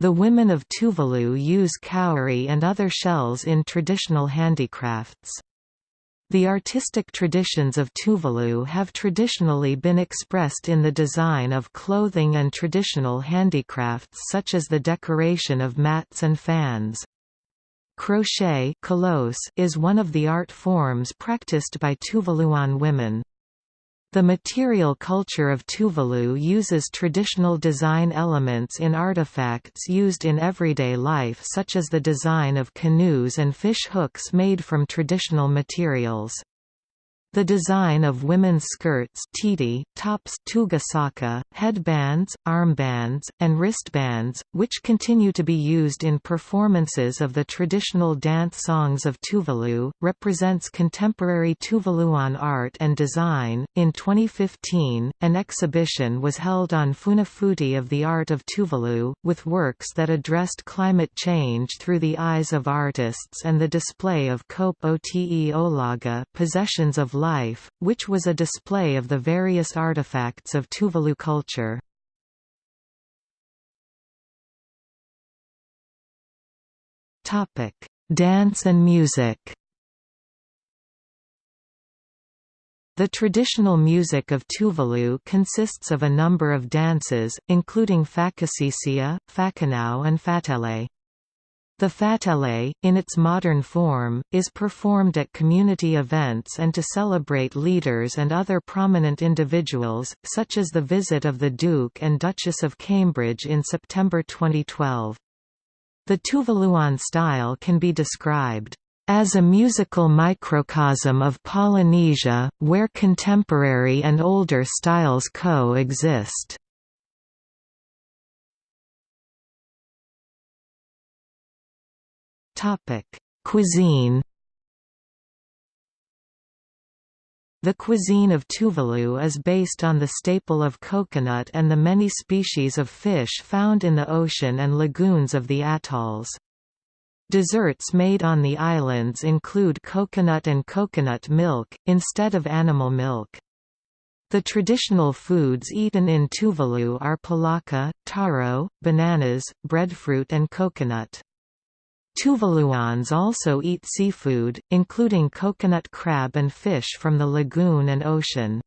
The women of Tuvalu use cowrie and other shells in traditional handicrafts. The artistic traditions of Tuvalu have traditionally been expressed in the design of clothing and traditional handicrafts such as the decoration of mats and fans. Crochet is one of the art forms practiced by Tuvaluan women. The material culture of Tuvalu uses traditional design elements in artifacts used in everyday life such as the design of canoes and fish hooks made from traditional materials. The design of women's skirts titi, tops tugasaka, headbands, armbands, and wristbands, which continue to be used in performances of the traditional dance songs of Tuvalu, represents contemporary Tuvaluan art and design. In 2015, an exhibition was held on Funafuti of the Art of Tuvalu, with works that addressed climate change through the eyes of artists and the display of Kope Ote Olaga possessions of Life, which was a display of the various artifacts of Tuvalu culture. Dance and music The traditional music of Tuvalu consists of a number of dances, including Fakaseasea, Fakanau and Fatele. The fatele, in its modern form, is performed at community events and to celebrate leaders and other prominent individuals, such as the visit of the Duke and Duchess of Cambridge in September 2012. The Tuvaluan style can be described as a musical microcosm of Polynesia, where contemporary and older styles co-exist. Topic: Cuisine. The cuisine of Tuvalu is based on the staple of coconut and the many species of fish found in the ocean and lagoons of the atolls. Desserts made on the islands include coconut and coconut milk, instead of animal milk. The traditional foods eaten in Tuvalu are pulaka, taro, bananas, breadfruit and coconut. Tuvaluans also eat seafood, including coconut crab and fish from the lagoon and ocean.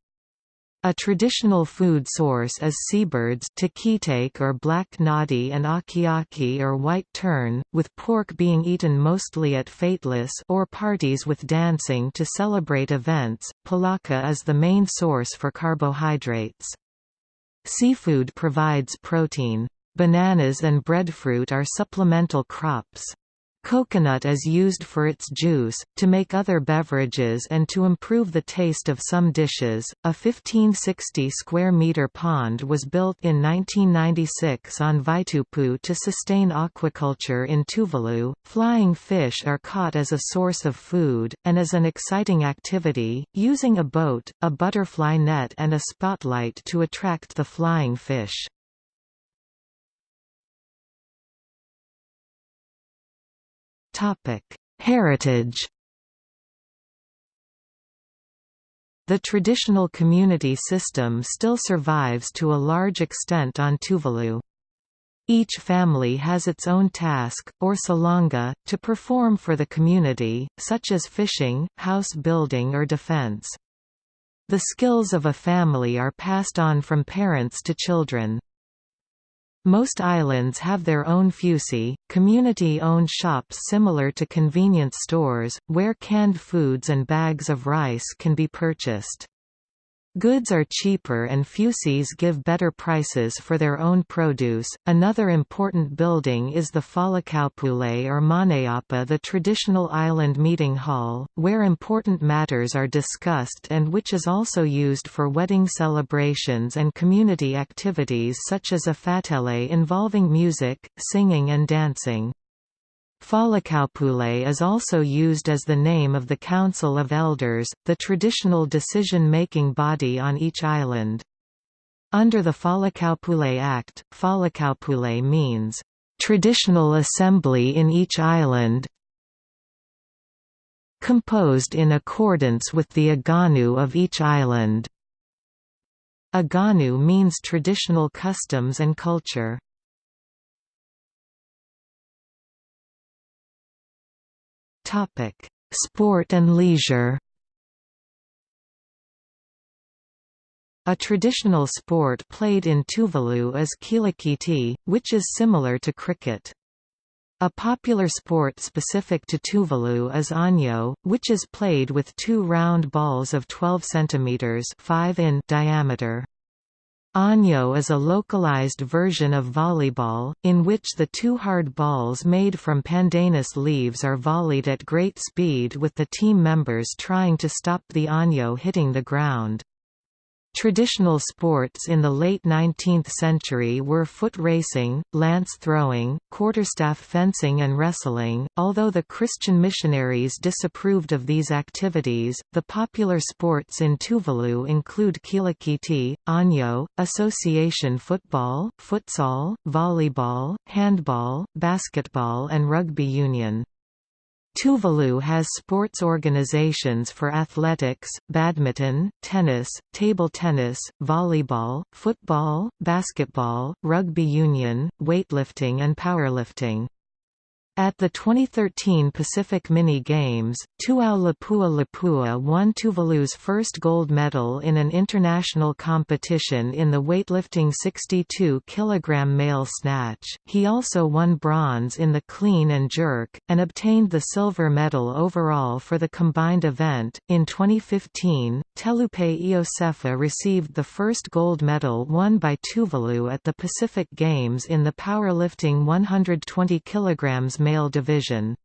A traditional food source is seabirds or black noddy and akiaki or white tern, with pork being eaten mostly at fateless or parties with dancing to celebrate events. Pulaka is the main source for carbohydrates. Seafood provides protein. Bananas and breadfruit are supplemental crops. Coconut is used for its juice, to make other beverages and to improve the taste of some dishes. A 1560 square meter pond was built in 1996 on Vaitupu to sustain aquaculture in Tuvalu. Flying fish are caught as a source of food, and as an exciting activity, using a boat, a butterfly net, and a spotlight to attract the flying fish. Heritage The traditional community system still survives to a large extent on Tuvalu. Each family has its own task, or salonga, to perform for the community, such as fishing, house building or defense. The skills of a family are passed on from parents to children. Most islands have their own fusi, community-owned shops similar to convenience stores, where canned foods and bags of rice can be purchased. Goods are cheaper and fusis give better prices for their own produce. Another important building is the Falekaupule or Maneaba, the traditional island meeting hall, where important matters are discussed and which is also used for wedding celebrations and community activities such as a fatele involving music, singing and dancing. Falekaupule is also used as the name of the Council of Elders, the traditional decision-making body on each island. Under the Falekaupule Act, Falekaupule means, "...traditional assembly in each island composed in accordance with the aganu of each island." Aganu means traditional customs and culture. Topic: Sport and leisure. A traditional sport played in Tuvalu is kilikiti, which is similar to cricket. A popular sport specific to Tuvalu is anyo, which is played with two round balls of 12 cm 5 in diameter. Anyo is a localized version of volleyball, in which the two hard balls made from pandanus leaves are volleyed at great speed with the team members trying to stop the anyo hitting the ground. Traditional sports in the late 19th century were foot racing, lance throwing, quarterstaff fencing and wrestling. Although the Christian missionaries disapproved of these activities, the popular sports in Tuvalu include kilikiti, anyo, association football, futsal, volleyball, handball, basketball and rugby union. Tuvalu has sports organizations for athletics, badminton, tennis, table tennis, volleyball, football, basketball, rugby union, weightlifting and powerlifting. At the 2013 Pacific Mini Games, Tuau Lapua Lapua won Tuvalu's first gold medal in an international competition in the weightlifting 62 kg male snatch. He also won bronze in the clean and jerk, and obtained the silver medal overall for the combined event. In 2015, Telupe Iosefa received the first gold medal won by Tuvalu at the Pacific Games in the powerlifting 120 kg male division.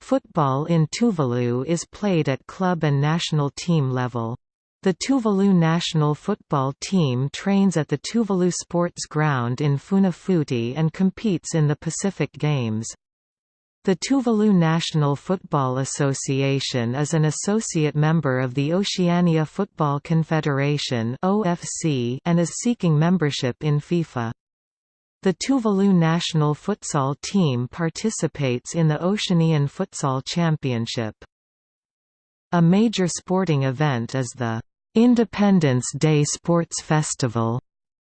Football in Tuvalu is played at club and national team level. The Tuvalu national football team trains at the Tuvalu Sports Ground in Funafuti and competes in the Pacific Games. The Tuvalu National Football Association is an associate member of the Oceania Football Confederation and is seeking membership in FIFA. The Tuvalu national futsal team participates in the Oceanian Futsal Championship. A major sporting event is the Independence Day Sports Festival,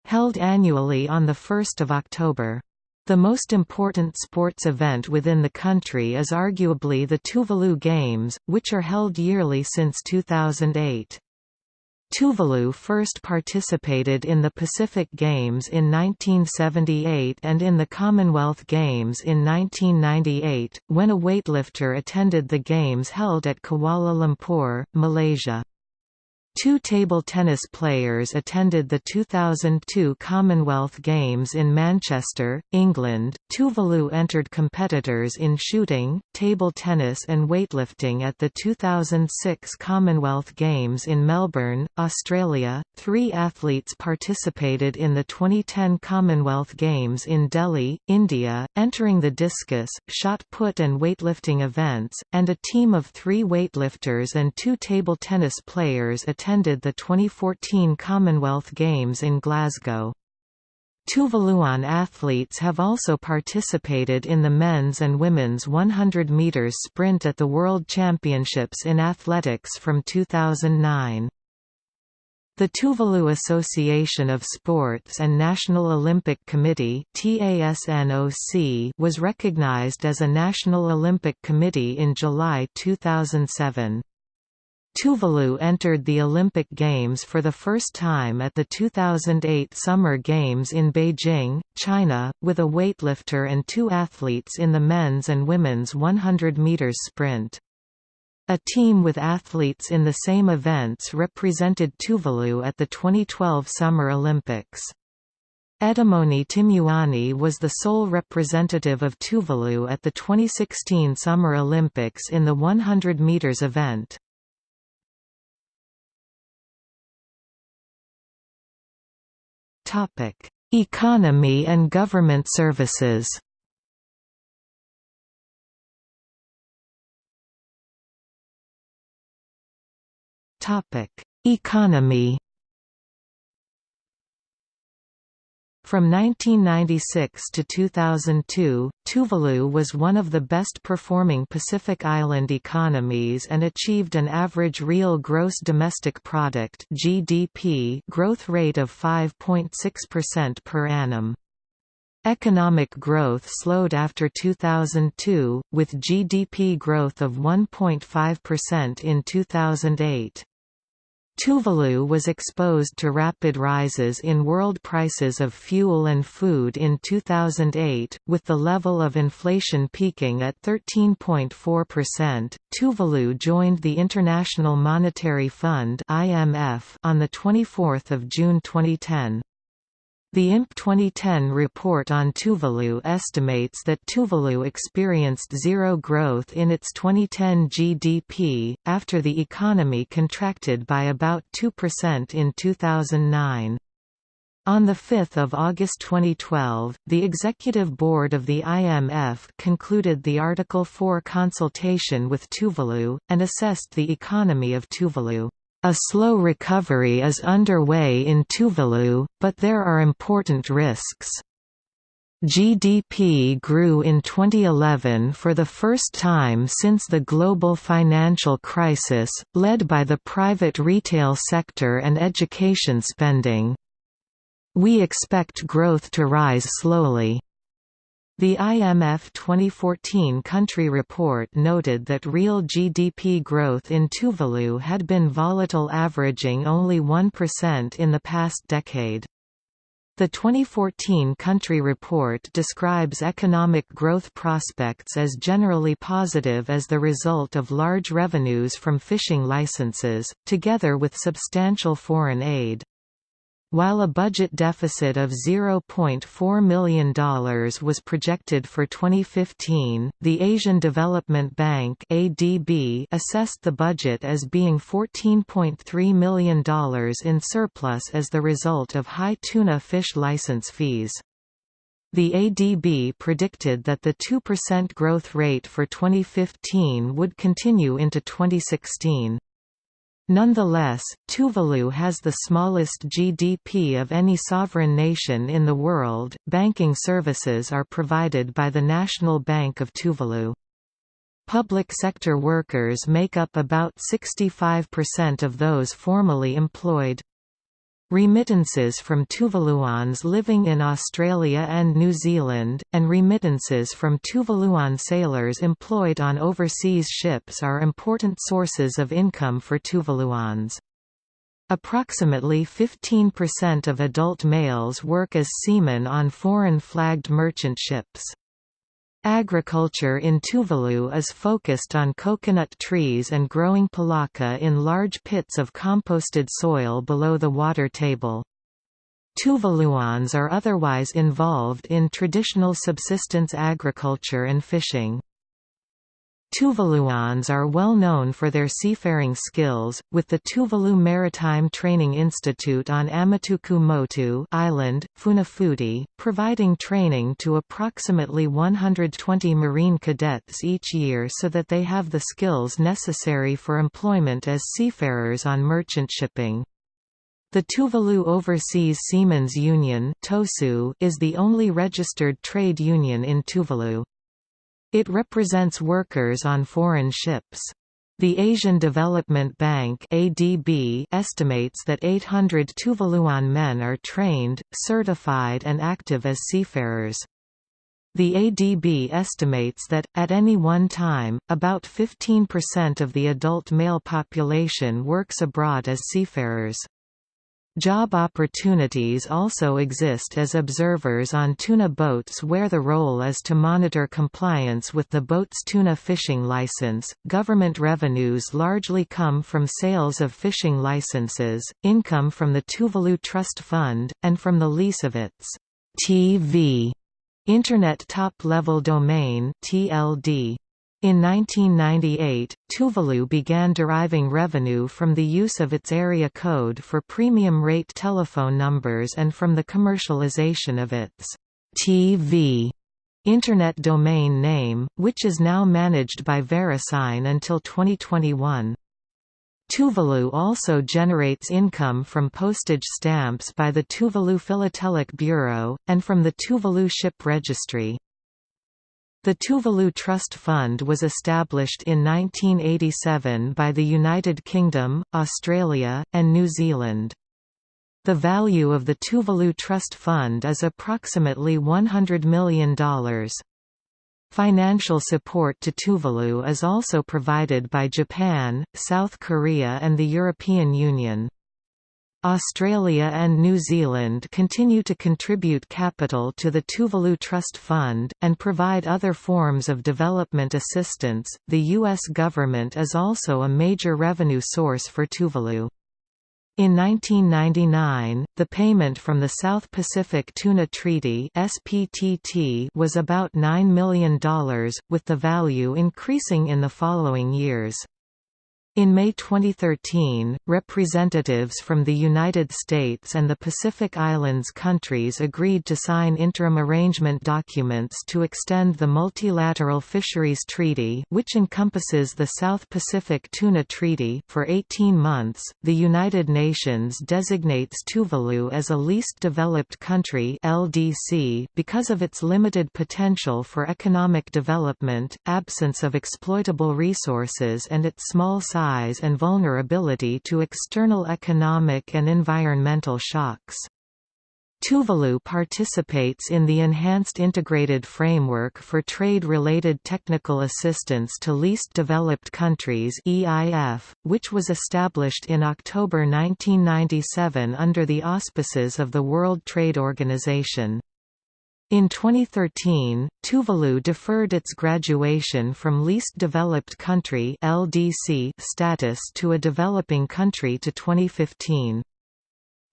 held annually on 1 October. The most important sports event within the country is arguably the Tuvalu Games, which are held yearly since 2008. Tuvalu first participated in the Pacific Games in 1978 and in the Commonwealth Games in 1998, when a weightlifter attended the Games held at Kuala Lumpur, Malaysia. Two table tennis players attended the 2002 Commonwealth Games in Manchester, England. Tuvalu entered competitors in shooting, table tennis, and weightlifting at the 2006 Commonwealth Games in Melbourne, Australia. Three athletes participated in the 2010 Commonwealth Games in Delhi, India, entering the discus, shot put, and weightlifting events, and a team of three weightlifters and two table tennis players attended attended the 2014 Commonwealth Games in Glasgow. Tuvaluan athletes have also participated in the men's and women's 100 meters sprint at the World Championships in Athletics from 2009. The Tuvalu Association of Sports and National Olympic Committee was recognized as a National Olympic Committee in July 2007. Tuvalu entered the Olympic Games for the first time at the 2008 Summer Games in Beijing, China, with a weightlifter and two athletes in the men's and women's 100 meters sprint. A team with athletes in the same events represented Tuvalu at the 2012 Summer Olympics. Etimoni Timuani was the sole representative of Tuvalu at the 2016 Summer Olympics in the 100 meters event. Topic: Economy and government services. Topic: Economy. From 1996 to 2002, Tuvalu was one of the best performing Pacific Island economies and achieved an average real gross domestic product (GDP) growth rate of 5.6% per annum. Economic growth slowed after 2002, with GDP growth of 1.5% in 2008. Tuvalu was exposed to rapid rises in world prices of fuel and food in 2008, with the level of inflation peaking at 13.4%. Tuvalu joined the International Monetary Fund (IMF) on the 24th of June 2010. The IMF 2010 report on Tuvalu estimates that Tuvalu experienced zero growth in its 2010 GDP, after the economy contracted by about 2% in 2009. On 5 August 2012, the Executive Board of the IMF concluded the Article 4 consultation with Tuvalu, and assessed the economy of Tuvalu. A slow recovery is underway in Tuvalu, but there are important risks. GDP grew in 2011 for the first time since the global financial crisis, led by the private retail sector and education spending. We expect growth to rise slowly. The IMF 2014 country report noted that real GDP growth in Tuvalu had been volatile averaging only 1% in the past decade. The 2014 country report describes economic growth prospects as generally positive as the result of large revenues from fishing licenses, together with substantial foreign aid. While a budget deficit of $0.4 million was projected for 2015, the Asian Development Bank (ADB) assessed the budget as being $14.3 million in surplus as the result of high tuna fish license fees. The ADB predicted that the 2% growth rate for 2015 would continue into 2016. Nonetheless, Tuvalu has the smallest GDP of any sovereign nation in the world. Banking services are provided by the National Bank of Tuvalu. Public sector workers make up about 65% of those formally employed. Remittances from Tuvaluans living in Australia and New Zealand, and remittances from Tuvaluan sailors employed on overseas ships are important sources of income for Tuvaluans. Approximately 15% of adult males work as seamen on foreign-flagged merchant ships. Agriculture in Tuvalu is focused on coconut trees and growing pulaka in large pits of composted soil below the water table. Tuvaluans are otherwise involved in traditional subsistence agriculture and fishing. Tuvaluans are well known for their seafaring skills, with the Tuvalu Maritime Training Institute on Amatuku Motu Island, Funafuti, providing training to approximately 120 marine cadets each year so that they have the skills necessary for employment as seafarers on merchant shipping. The Tuvalu Overseas Seamen's Union is the only registered trade union in Tuvalu. It represents workers on foreign ships. The Asian Development Bank ADB estimates that 800 Tuvaluan men are trained, certified and active as seafarers. The ADB estimates that, at any one time, about 15% of the adult male population works abroad as seafarers. Job opportunities also exist as observers on tuna boats where the role is to monitor compliance with the boat's tuna fishing license. Government revenues largely come from sales of fishing licenses, income from the Tuvalu Trust Fund, and from the lease of its TV Internet Top-Level Domain TLD. In 1998, Tuvalu began deriving revenue from the use of its area code for premium rate telephone numbers and from the commercialization of its TV Internet domain name, which is now managed by VeriSign until 2021. Tuvalu also generates income from postage stamps by the Tuvalu Philatelic Bureau, and from the Tuvalu Ship Registry. The Tuvalu Trust Fund was established in 1987 by the United Kingdom, Australia, and New Zealand. The value of the Tuvalu Trust Fund is approximately $100 million. Financial support to Tuvalu is also provided by Japan, South Korea and the European Union. Australia and New Zealand continue to contribute capital to the Tuvalu Trust Fund, and provide other forms of development assistance. The U.S. government is also a major revenue source for Tuvalu. In 1999, the payment from the South Pacific Tuna Treaty (SPTT) was about $9 million, with the value increasing in the following years. In May 2013, representatives from the United States and the Pacific Islands countries agreed to sign interim arrangement documents to extend the Multilateral Fisheries Treaty, which encompasses the South Pacific Tuna Treaty, for 18 months. The United Nations designates Tuvalu as a least developed country (LDC) because of its limited potential for economic development, absence of exploitable resources, and its small size size and vulnerability to external economic and environmental shocks. Tuvalu participates in the Enhanced Integrated Framework for Trade-Related Technical Assistance to Least Developed Countries which was established in October 1997 under the auspices of the World Trade Organization. In 2013, Tuvalu deferred its graduation from Least Developed Country (LDC) status to a developing country to 2015.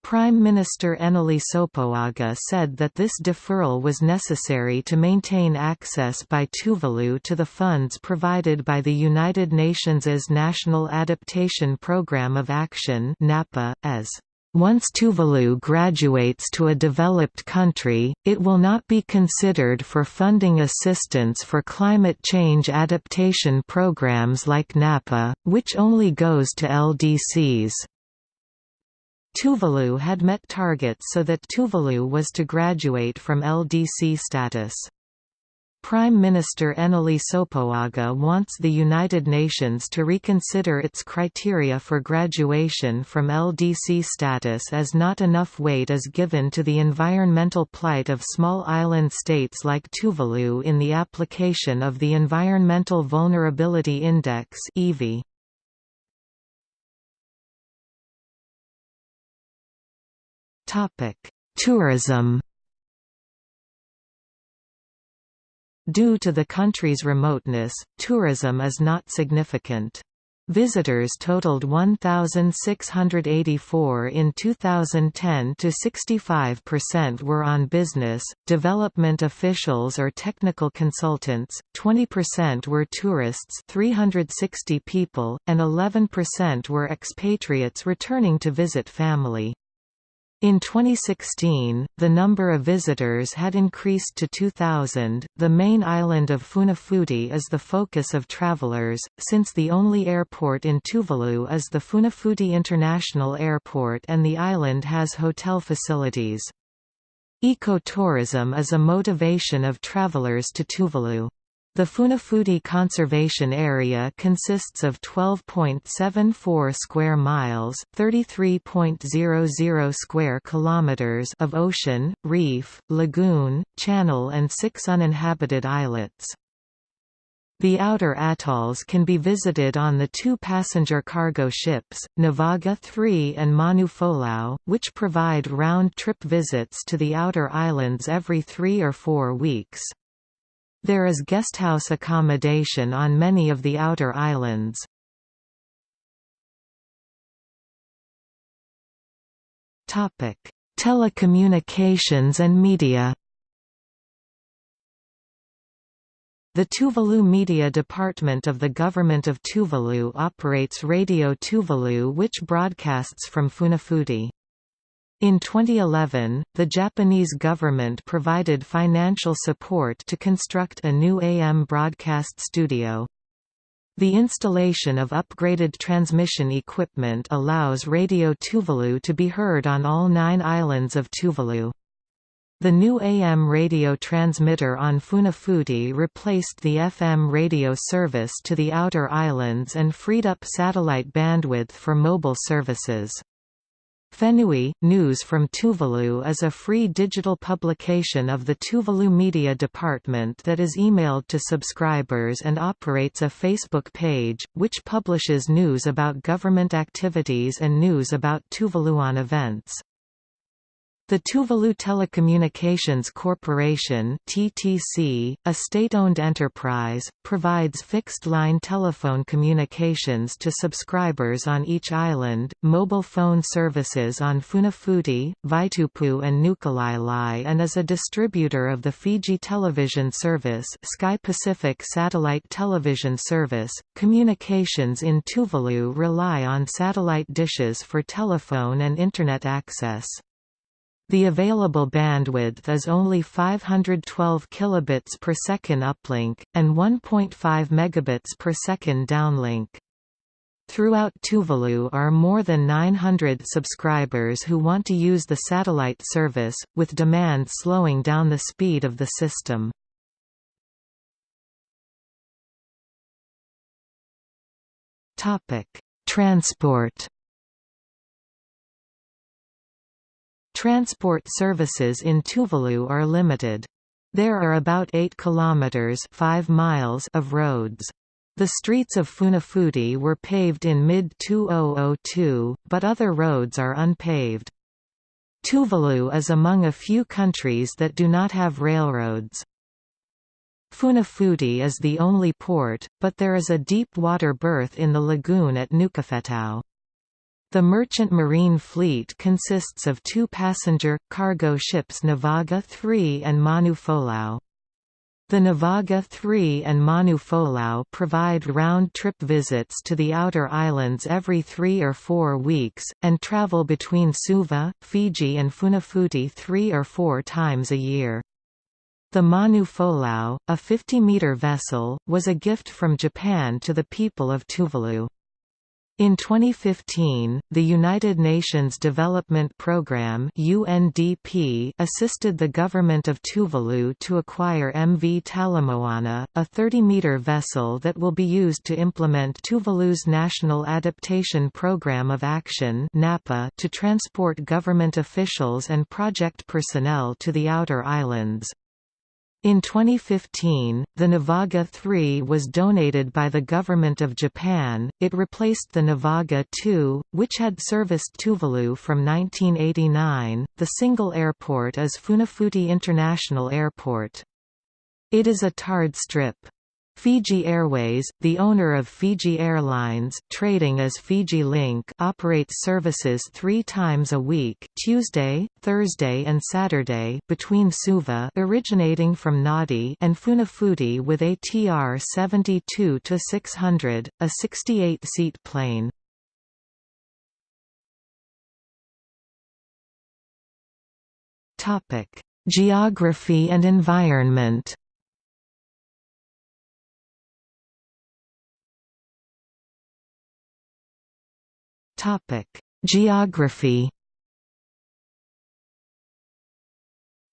Prime Minister Enele Sopoaga said that this deferral was necessary to maintain access by Tuvalu to the funds provided by the United Nations' National Adaptation Programme of Action (NAPA), as once Tuvalu graduates to a developed country, it will not be considered for funding assistance for climate change adaptation programs like NAPA, which only goes to LDCs. Tuvalu had met targets so that Tuvalu was to graduate from LDC status. Prime Minister Enele Sopoaga wants the United Nations to reconsider its criteria for graduation from LDC status as not enough weight is given to the environmental plight of small island states like Tuvalu in the application of the Environmental Vulnerability Index Tourism Due to the country's remoteness, tourism is not significant. Visitors totaled 1,684 in 2010 to 65% were on business, development officials or technical consultants, 20% were tourists 360 people, and 11% were expatriates returning to visit family. In 2016, the number of visitors had increased to 2,000. The main island of Funafuti is the focus of travelers, since the only airport in Tuvalu is the Funafuti International Airport and the island has hotel facilities. Ecotourism is a motivation of travelers to Tuvalu. The Funafuti Conservation Area consists of 12.74 square miles, 33.00 square kilometers of ocean, reef, lagoon, channel and 6 uninhabited islets. The outer atolls can be visited on the two passenger cargo ships, Nivaga 3 and Manu Folau, which provide round-trip visits to the outer islands every three or four weeks. There is guesthouse accommodation on many of the outer islands. Telecommunications and media The Tuvalu Media Department of the Government of Tuvalu operates Radio Tuvalu which broadcasts from Funafuti. In 2011, the Japanese government provided financial support to construct a new AM broadcast studio. The installation of upgraded transmission equipment allows Radio Tuvalu to be heard on all nine islands of Tuvalu. The new AM radio transmitter on Funafuti replaced the FM radio service to the outer islands and freed up satellite bandwidth for mobile services. Fenui, News from Tuvalu is a free digital publication of the Tuvalu Media Department that is emailed to subscribers and operates a Facebook page, which publishes news about government activities and news about Tuvaluan events. The Tuvalu Telecommunications Corporation (TTC), a state-owned enterprise, provides fixed-line telephone communications to subscribers on each island, mobile phone services on Funafuti, Vaitupu and Nukulaelae and is a distributor of the Fiji television service, Sky Pacific satellite television service. Communications in Tuvalu rely on satellite dishes for telephone and internet access. The available bandwidth is only 512 kilobits per second uplink, and 1.5 megabits per second downlink. Throughout Tuvalu are more than 900 subscribers who want to use the satellite service, with demand slowing down the speed of the system. Transport Transport services in Tuvalu are limited. There are about 8 kilometers 5 miles of roads. The streets of Funafuti were paved in mid-2002, but other roads are unpaved. Tuvalu is among a few countries that do not have railroads. Funafuti is the only port, but there is a deep water berth in the lagoon at Nukufetau. The merchant marine fleet consists of two passenger, cargo ships Nivaga 3 and Manu Folau. The Nivaga 3 and Manu Folau provide round-trip visits to the outer islands every three or four weeks, and travel between Suva, Fiji and Funafuti three or four times a year. The Manu Folau, a 50-metre vessel, was a gift from Japan to the people of Tuvalu. In 2015, the United Nations Development Programme (UNDP) assisted the government of Tuvalu to acquire MV Talamoana, a 30-meter vessel that will be used to implement Tuvalu's National Adaptation Programme of Action (NAPA) to transport government officials and project personnel to the outer islands. In 2015, the Nivaga 3 was donated by the Government of Japan. It replaced the Nivaga 2, which had serviced Tuvalu from 1989. The single airport is Funafuti International Airport. It is a tarred strip. Fiji Airways, the owner of Fiji Airlines trading as Fiji Link operates services three times a week Tuesday, Thursday and Saturday between Suva originating from Nadi and Funafuti with ATR TR 72-600, a 68-seat plane. Topic: Geography and environment Geography.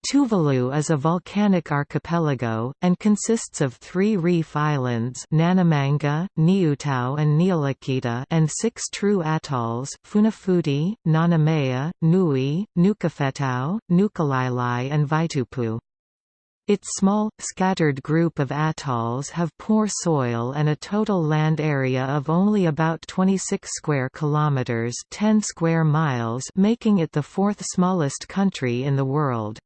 Tuvalu is a volcanic archipelago, and consists of three reef islands Nanumanga, Niutao and Niulakita and six true atolls Funafuti, Nanumea, Nui, Nukufetau, Nukulaelae and Vaitupu. Its small, scattered group of atolls have poor soil and a total land area of only about 26 square kilometers, 10 square miles, making it the fourth smallest country in the world.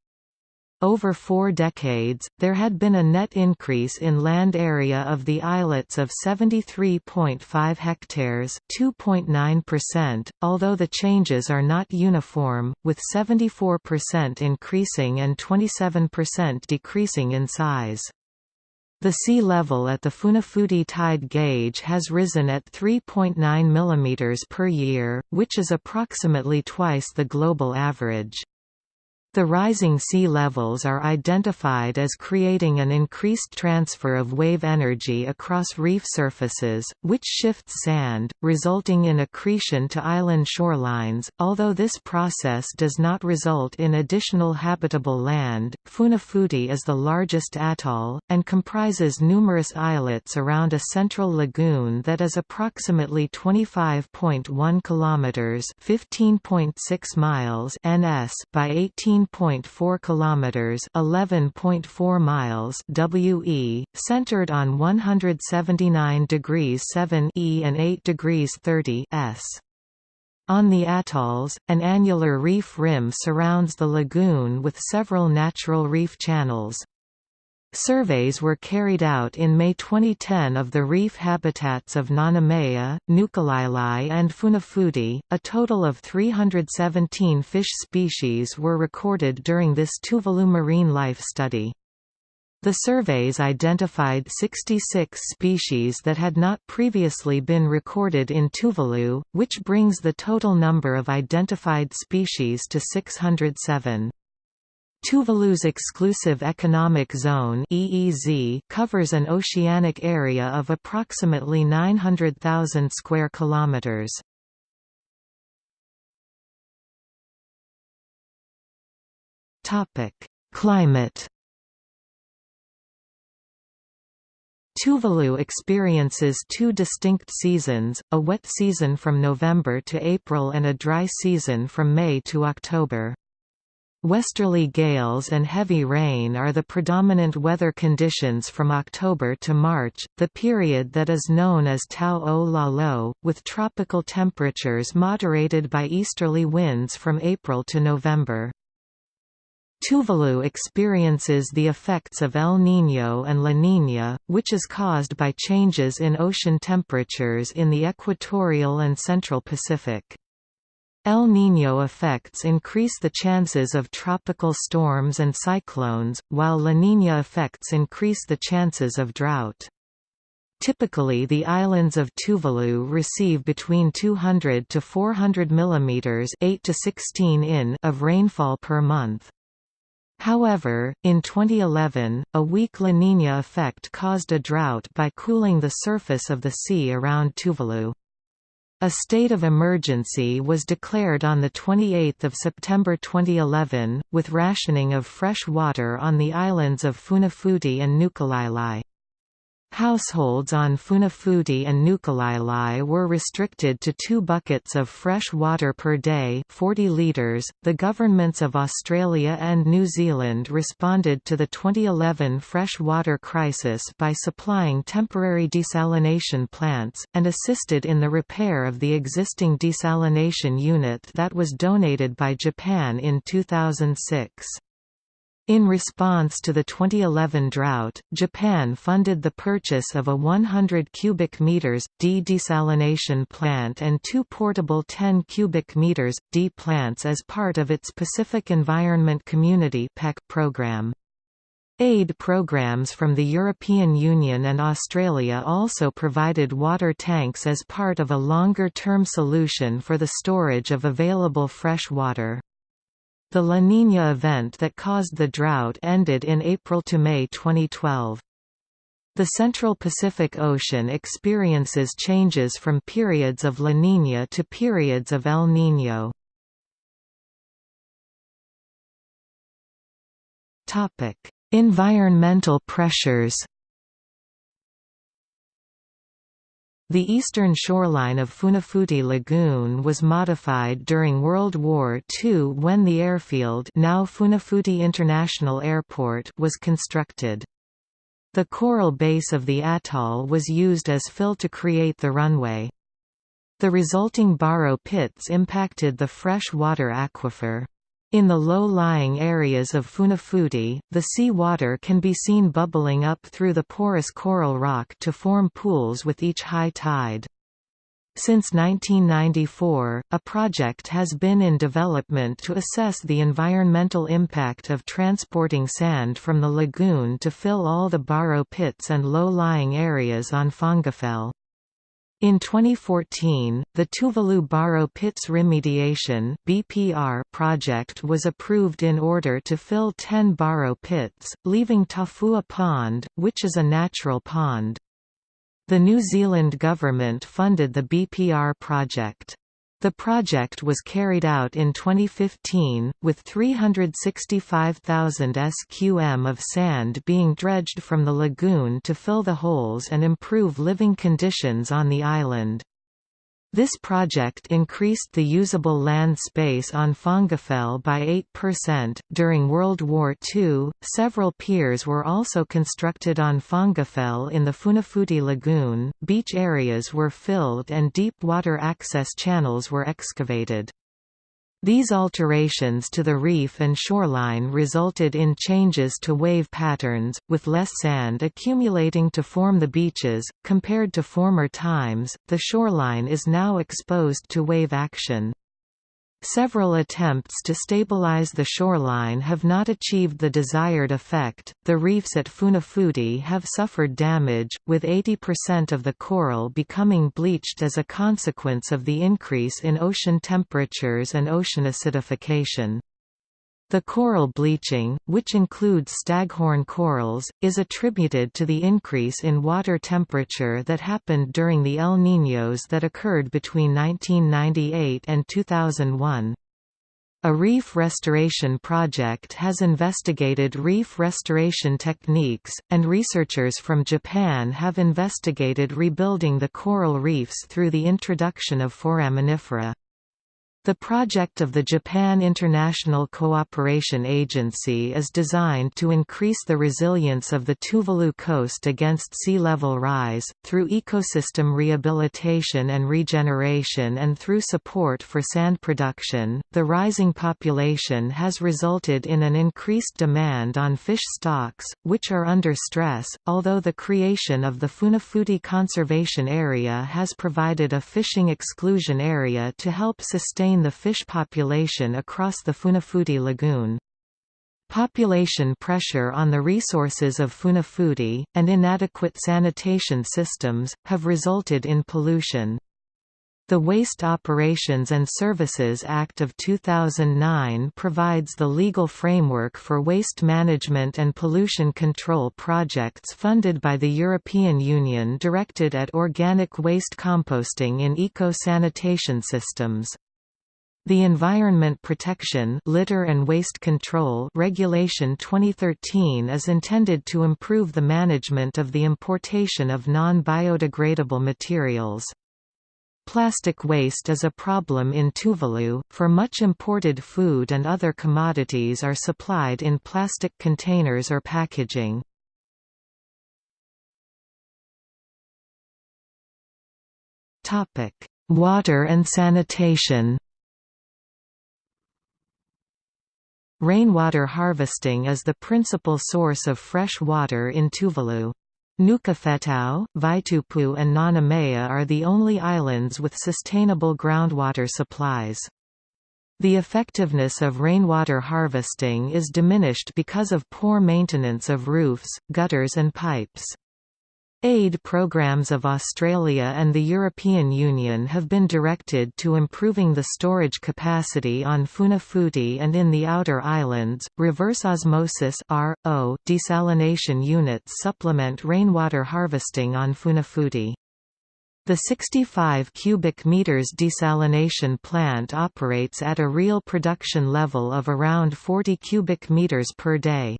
Over four decades, there had been a net increase in land area of the islets of 73.5 hectares 2.9%, although the changes are not uniform, with 74% increasing and 27% decreasing in size. The sea level at the Funafuti tide gauge has risen at 3.9 mm per year, which is approximately twice the global average. The rising sea levels are identified as creating an increased transfer of wave energy across reef surfaces, which shifts sand, resulting in accretion to island shorelines. Although this process does not result in additional habitable land, Funafuti is the largest atoll, and comprises numerous islets around a central lagoon that is approximately 25.1 kilometers (15.6 miles) ns by 18 13.4 kilometers, 11.4 miles WE, centered on 179 degrees 7 E and 8 degrees 30 S. On the atolls, an annular reef rim surrounds the lagoon with several natural reef channels. Surveys were carried out in May 2010 of the reef habitats of Nanumea, Nukulaelae and Funafuti. A total of 317 fish species were recorded during this Tuvalu marine life study. The surveys identified 66 species that had not previously been recorded in Tuvalu, which brings the total number of identified species to 607. Tuvalu's exclusive economic zone (EEZ) covers an oceanic area of approximately 900,000 square kilometers. Topic: Climate. Tuvalu experiences two distinct seasons, a wet season from November to April and a dry season from May to October. Westerly gales and heavy rain are the predominant weather conditions from October to March, the period that is known as Tau o with tropical temperatures moderated by easterly winds from April to November. Tuvalu experiences the effects of El Niño and La Niña, which is caused by changes in ocean temperatures in the equatorial and central Pacific. El Niño effects increase the chances of tropical storms and cyclones, while La Niña effects increase the chances of drought. Typically the islands of Tuvalu receive between 200 to 400 mm 8 to 16 in of rainfall per month. However, in 2011, a weak La Niña effect caused a drought by cooling the surface of the sea around Tuvalu. A state of emergency was declared on 28 September 2011, with rationing of fresh water on the islands of Funafuti and Nukulaelae. Households on Funafuti and Nukulaelae were restricted to two buckets of fresh water per day 40 litres. .The governments of Australia and New Zealand responded to the 2011 fresh water crisis by supplying temporary desalination plants, and assisted in the repair of the existing desalination unit that was donated by Japan in 2006. In response to the 2011 drought, Japan funded the purchase of a 100 cubic meters D desalination plant and two portable 10 cubic meters D plants as part of its Pacific Environment Community (PEC) program. Aid programs from the European Union and Australia also provided water tanks as part of a longer-term solution for the storage of available fresh water. The La Niña event that caused the drought ended in April to May 2012. The Central Pacific Ocean experiences changes from periods of La Niña to periods of El Niño. Environmental pressures The eastern shoreline of Funafuti Lagoon was modified during World War II when the airfield now Funafuti International Airport was constructed. The coral base of the atoll was used as fill to create the runway. The resulting borrow pits impacted the fresh water aquifer. In the low-lying areas of Funafuti, the sea water can be seen bubbling up through the porous coral rock to form pools with each high tide. Since 1994, a project has been in development to assess the environmental impact of transporting sand from the lagoon to fill all the borrow pits and low-lying areas on Fongafale. In 2014, the Tuvalu Borrow Pits Remediation (BPR) project was approved in order to fill 10 borrow pits, leaving Tafua Pond, which is a natural pond. The New Zealand government funded the BPR project. The project was carried out in 2015, with 365,000 sqm of sand being dredged from the lagoon to fill the holes and improve living conditions on the island. This project increased the usable land space on Fongafale by 8%. During World War II, several piers were also constructed on Fongafale in the Funafuti Lagoon, beach areas were filled and deep water access channels were excavated. These alterations to the reef and shoreline resulted in changes to wave patterns, with less sand accumulating to form the beaches. Compared to former times, the shoreline is now exposed to wave action. Several attempts to stabilize the shoreline have not achieved the desired effect. The reefs at Funafuti have suffered damage, with 80% of the coral becoming bleached as a consequence of the increase in ocean temperatures and ocean acidification. The coral bleaching, which includes staghorn corals, is attributed to the increase in water temperature that happened during the El Niños that occurred between 1998 and 2001. A reef restoration project has investigated reef restoration techniques, and researchers from Japan have investigated rebuilding the coral reefs through the introduction of foraminifera. The project of the Japan International Cooperation Agency is designed to increase the resilience of the Tuvalu coast against sea level rise, through ecosystem rehabilitation and regeneration and through support for sand production. The rising population has resulted in an increased demand on fish stocks, which are under stress, although the creation of the Funafuti Conservation Area has provided a fishing exclusion area to help sustain the fish population across the Funafuti Lagoon. Population pressure on the resources of Funafuti, and inadequate sanitation systems, have resulted in pollution. The Waste Operations and Services Act of 2009 provides the legal framework for waste management and pollution control projects funded by the European Union directed at organic waste composting in eco-sanitation systems. The Environment Protection Litter and Waste Control Regulation 2013 is intended to improve the management of the importation of non-biodegradable materials. Plastic waste is a problem in Tuvalu, for much imported food and other commodities are supplied in plastic containers or packaging. Water and sanitation Rainwater harvesting is the principal source of fresh water in Tuvalu. Nukufetau, Vaitupu and Nanumea are the only islands with sustainable groundwater supplies. The effectiveness of rainwater harvesting is diminished because of poor maintenance of roofs, gutters and pipes. Aid programs of Australia and the European Union have been directed to improving the storage capacity on Funafuti and in the outer islands. Reverse osmosis (RO) desalination units supplement rainwater harvesting on Funafuti. The 65 cubic meters desalination plant operates at a real production level of around 40 cubic meters per day.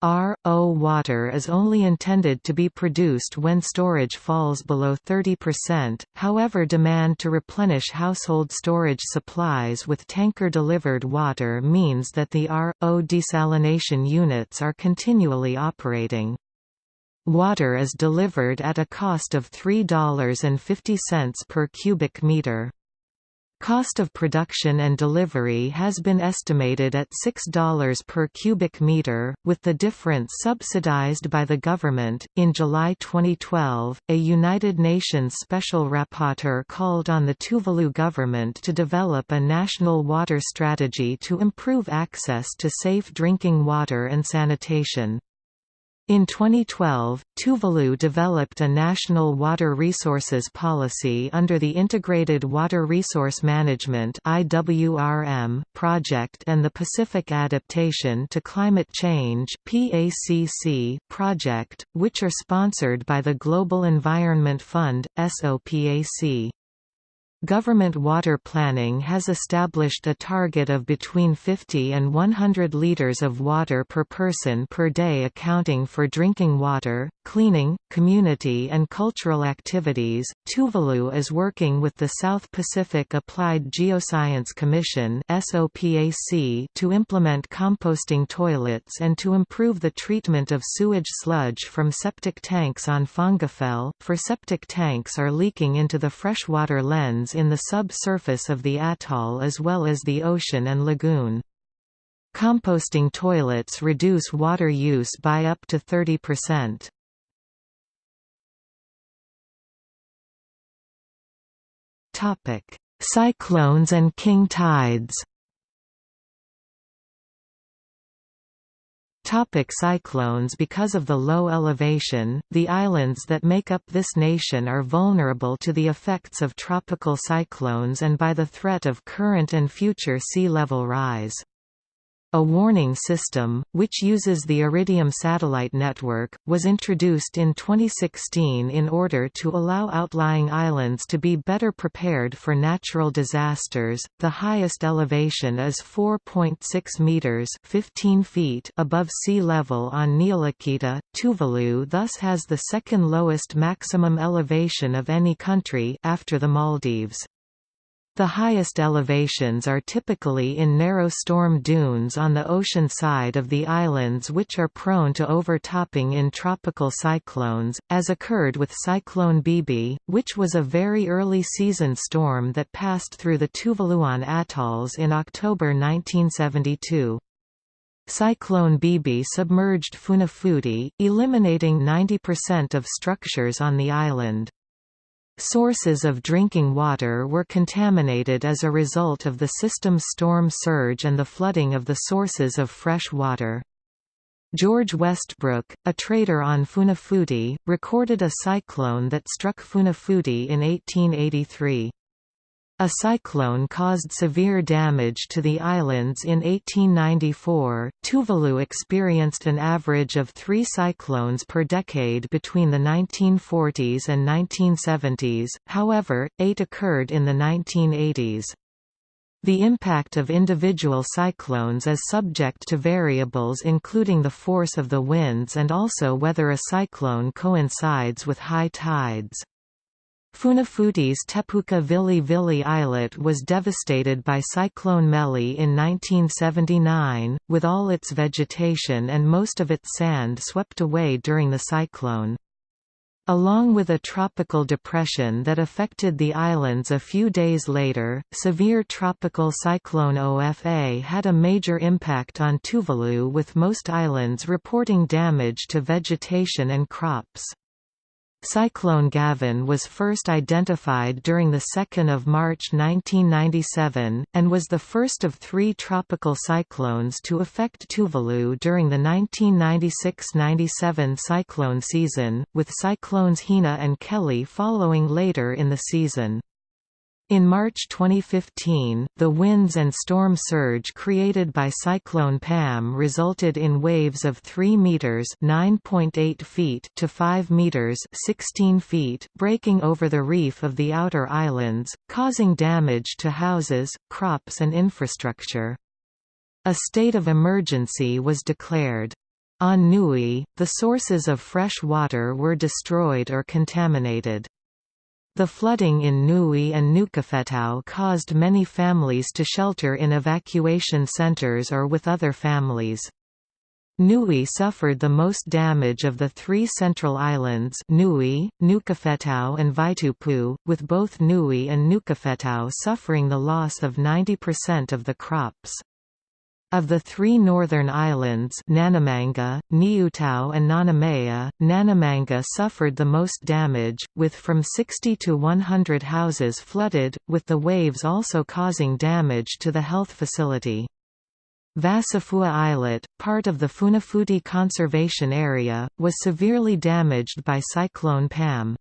RO water is only intended to be produced when storage falls below 30%, however demand to replenish household storage supplies with tanker-delivered water means that the RO desalination units are continually operating. Water is delivered at a cost of $3.50 per cubic meter. Cost of production and delivery has been estimated at $6 per cubic meter, with the difference subsidized by the government. In July 2012, a United Nations special rapporteur called on the Tuvalu government to develop a national water strategy to improve access to safe drinking water and sanitation. In 2012, Tuvalu developed a national water resources policy under the Integrated Water Resource Management project and the Pacific Adaptation to Climate Change project, which are sponsored by the Global Environment Fund (SOPAC). Government water planning has established a target of between 50 and 100 liters of water per person per day accounting for drinking water, cleaning, community and cultural activities. Tuvalu is working with the South Pacific Applied Geoscience Commission (SOPAC) to implement composting toilets and to improve the treatment of sewage sludge from septic tanks on Fongafale, for septic tanks are leaking into the freshwater lens in the subsurface of the atoll as well as the ocean and lagoon. Composting toilets reduce water use by up to 30%. Cyclones and king tides Topic cyclones Because of the low elevation, the islands that make up this nation are vulnerable to the effects of tropical cyclones and by the threat of current and future sea level rise. A warning system, which uses the Iridium satellite network, was introduced in 2016 in order to allow outlying islands to be better prepared for natural disasters. The highest elevation is 4.6 meters (15 feet) above sea level on Niulakita. Tuvalu thus has the second lowest maximum elevation of any country after the Maldives. The highest elevations are typically in narrow storm dunes on the ocean side of the islands which are prone to overtopping in tropical cyclones, as occurred with Cyclone Bibi, which was a very early season storm that passed through the Tuvaluan atolls in October 1972. Cyclone Bibi submerged Funafuti, eliminating 90% of structures on the island. Sources of drinking water were contaminated as a result of the system's storm surge and the flooding of the sources of fresh water. George Westbrook, a trader on Funafuti, recorded a cyclone that struck Funafuti in 1883. A cyclone caused severe damage to the islands in 1894. Tuvalu experienced an average of three cyclones per decade between the 1940s and 1970s, however, eight occurred in the 1980s. The impact of individual cyclones is subject to variables including the force of the winds and also whether a cyclone coincides with high tides. Funafuti's Tepuka Vili Vili islet was devastated by Cyclone Meli in 1979, with all its vegetation and most of its sand swept away during the cyclone. Along with a tropical depression that affected the islands a few days later, severe tropical cyclone OFA had a major impact on Tuvalu with most islands reporting damage to vegetation and crops. Cyclone Gavin was first identified during 2 March 1997, and was the first of three tropical cyclones to affect Tuvalu during the 1996–97 cyclone season, with cyclones Hina and Kelly following later in the season. In March 2015, the winds and storm surge created by Cyclone Pam resulted in waves of 3 meters (9.8 feet) to 5 meters (16 feet) breaking over the reef of the outer islands, causing damage to houses, crops and infrastructure. A state of emergency was declared. On Nui, the sources of fresh water were destroyed or contaminated. The flooding in Nui and Nukufetau caused many families to shelter in evacuation centers or with other families. Nui suffered the most damage of the three central islands Nui, Nukufetau and Vaitupu, with both Nui and Nukufetau suffering the loss of 90% of the crops. Of the three northern islands Nanumanga, Niutao and Nanumea, Nanumanga suffered the most damage, with from 60 to 100 houses flooded, with the waves also causing damage to the health facility. Vasafua Islet, part of the Funafuti Conservation Area, was severely damaged by Cyclone Pam.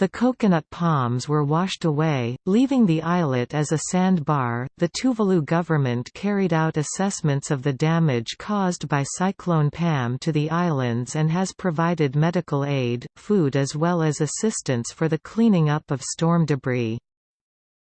The coconut palms were washed away, leaving the islet as a sandbar. The Tuvalu government carried out assessments of the damage caused by Cyclone Pam to the islands and has provided medical aid, food as well as assistance for the cleaning up of storm debris.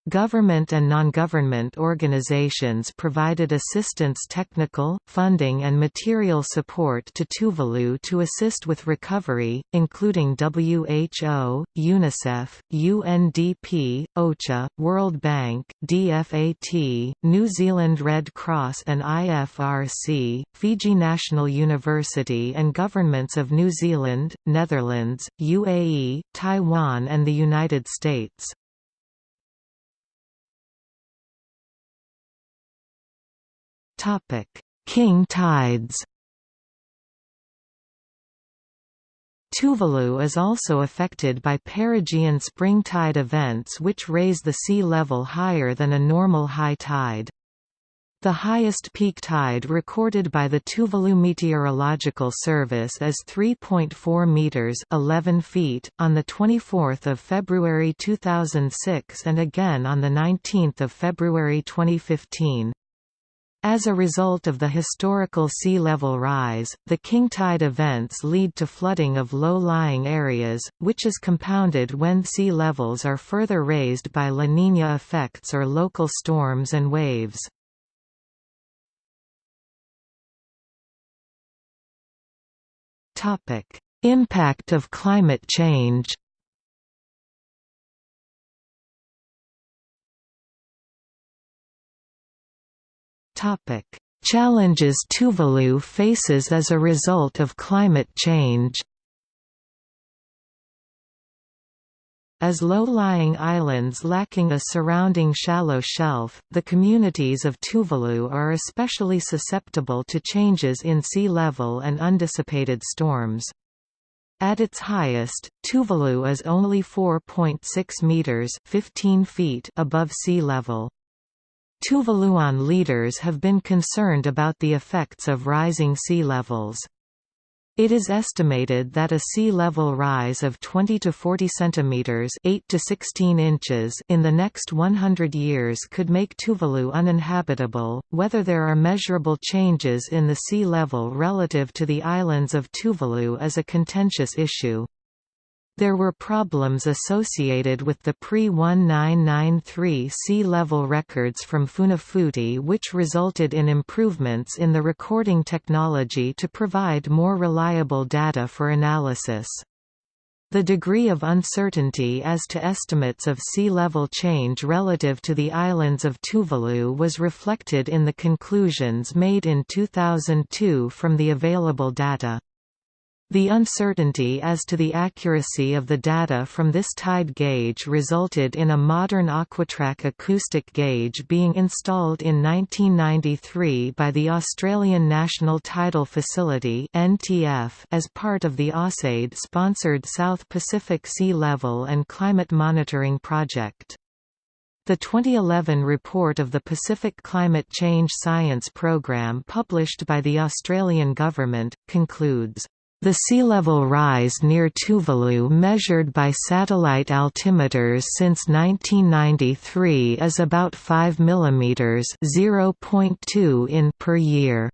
Government and non-government organizations provided assistance technical, funding and material support to Tuvalu to assist with recovery, including WHO, UNICEF, UNDP, OCHA, World Bank, DFAT, New Zealand Red Cross and IFRC, Fiji National University and governments of New Zealand, Netherlands, UAE, Taiwan and the United States. King tides. Tuvalu is also affected by perigean spring tide events which raise the sea level higher than a normal high tide. The highest peak tide recorded by the Tuvalu Meteorological Service is 3.4 meters (11 feet) on the 24th of February 2006 and again on the 19th of February 2015. As a result of the historical sea level rise, the king tide events lead to flooding of low-lying areas, which is compounded when sea levels are further raised by La Niña effects or local storms and waves. Impact of climate change Challenges Tuvalu faces as a result of climate change. As low-lying islands lacking a surrounding shallow shelf, the communities of Tuvalu are especially susceptible to changes in sea level and undissipated storms. At its highest, Tuvalu is only 4.6 meters (15 feet) above sea level. Tuvaluan leaders have been concerned about the effects of rising sea levels. It is estimated that a sea level rise of 20 to 40 centimeters, 8 to 16 inches in the next 100 years could make Tuvalu uninhabitable. Whether there are measurable changes in the sea level relative to the islands of Tuvalu is a contentious issue. There were problems associated with the pre-1993 sea level records from Funafuti which resulted in improvements in the recording technology to provide more reliable data for analysis. The degree of uncertainty as to estimates of sea level change relative to the islands of Tuvalu was reflected in the conclusions made in 2002 from the available data. The uncertainty as to the accuracy of the data from this tide gauge resulted in a modern Aquatrack acoustic gauge being installed in 1993 by the Australian National Tidal Facility as part of the AusAid-sponsored South Pacific Sea Level and Climate Monitoring Project. The 2011 report of the Pacific Climate Change Science Programme published by the Australian Government, concludes the sea level rise near Tuvalu measured by satellite altimeters since 1993 is about 5 mm (0.2 in per year.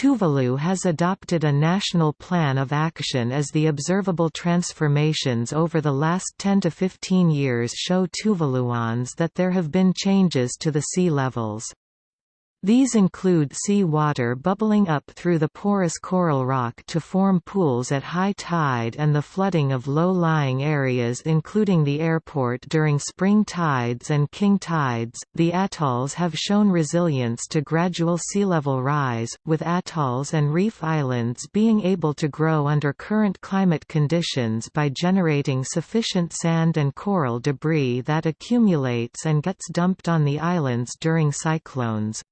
Tuvalu has adopted a national plan of action as the observable transformations over the last 10 to 15 years show Tuvaluans that there have been changes to the sea levels. These include sea water bubbling up through the porous coral rock to form pools at high tide and the flooding of low-lying areas including the airport during spring tides and king tides. The atolls have shown resilience to gradual sea level rise, with atolls and reef islands being able to grow under current climate conditions by generating sufficient sand and coral debris that accumulates and gets dumped on the islands during cyclones.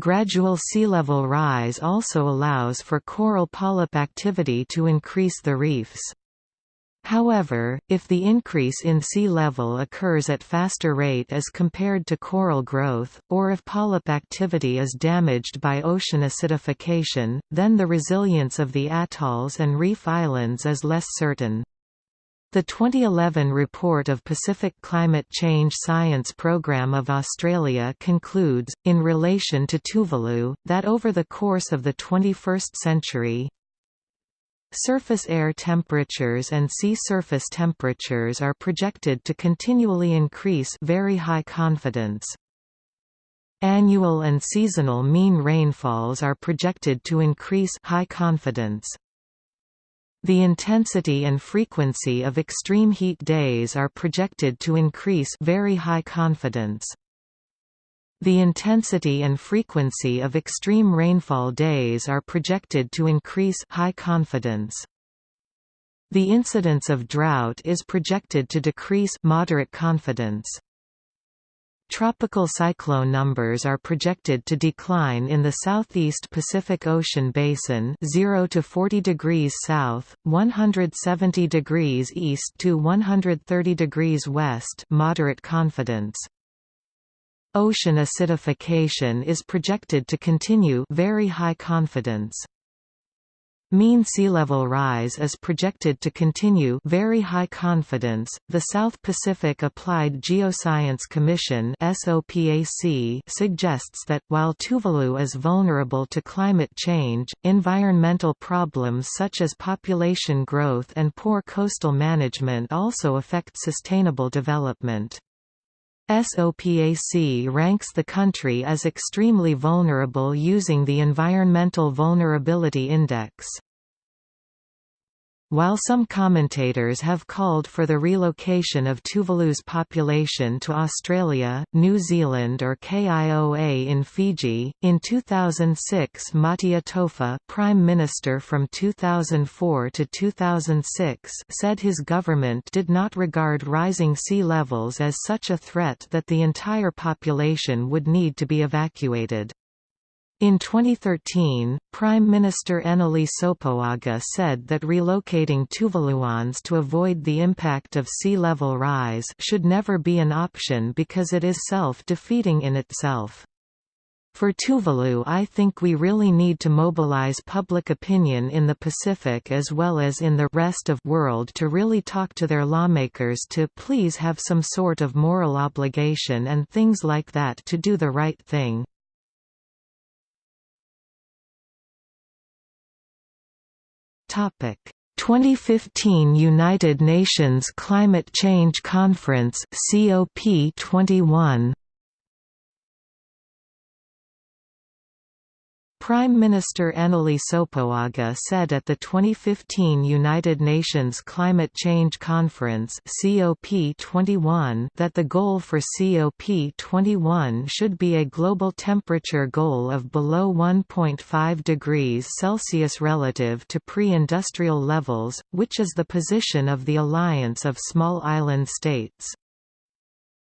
Gradual sea level rise also allows for coral polyp activity to increase the reefs. However, if the increase in sea level occurs at faster rate as compared to coral growth, or if polyp activity is damaged by ocean acidification, then the resilience of the atolls and reef islands is less certain. The 2011 report of Pacific Climate Change Science Programme of Australia concludes, in relation to Tuvalu, that over the course of the 21st century, Surface air temperatures and sea surface temperatures are projected to continually increase very high confidence. Annual and seasonal mean rainfalls are projected to increase high confidence. The intensity and frequency of extreme heat days are projected to increase very high confidence. The intensity and frequency of extreme rainfall days are projected to increase high confidence. The incidence of drought is projected to decrease moderate confidence. Tropical cyclone numbers are projected to decline in the southeast Pacific Ocean basin 0 to 40 degrees south, 170 degrees east to 130 degrees west moderate confidence. Ocean acidification is projected to continue very high confidence. Mean sea level rise is projected to continue very high confidence. The South Pacific Applied Geoscience Commission (SOPAC) suggests that while Tuvalu is vulnerable to climate change, environmental problems such as population growth and poor coastal management also affect sustainable development. SOPAC ranks the country as extremely vulnerable using the Environmental Vulnerability Index. While some commentators have called for the relocation of Tuvalu's population to Australia, New Zealand or KIOA in Fiji, in 2006 Maatia Toafa Prime Minister from 2004 to 2006 said his government did not regard rising sea levels as such a threat that the entire population would need to be evacuated. In 2013, Prime Minister Enele Sopoaga said that relocating Tuvaluans to avoid the impact of sea level rise should never be an option because it is self-defeating in itself. For Tuvalu I think we really need to mobilize public opinion in the Pacific as well as in the rest of world to really talk to their lawmakers to please have some sort of moral obligation and things like that to do the right thing. Topic. 2015 United Nations Climate Change Conference COP21 Prime Minister Enele Sopoaga said at the 2015 United Nations Climate Change Conference COP21 that the goal for COP21 should be a global temperature goal of below 1.5 degrees Celsius relative to pre-industrial levels, which is the position of the Alliance of Small Island States.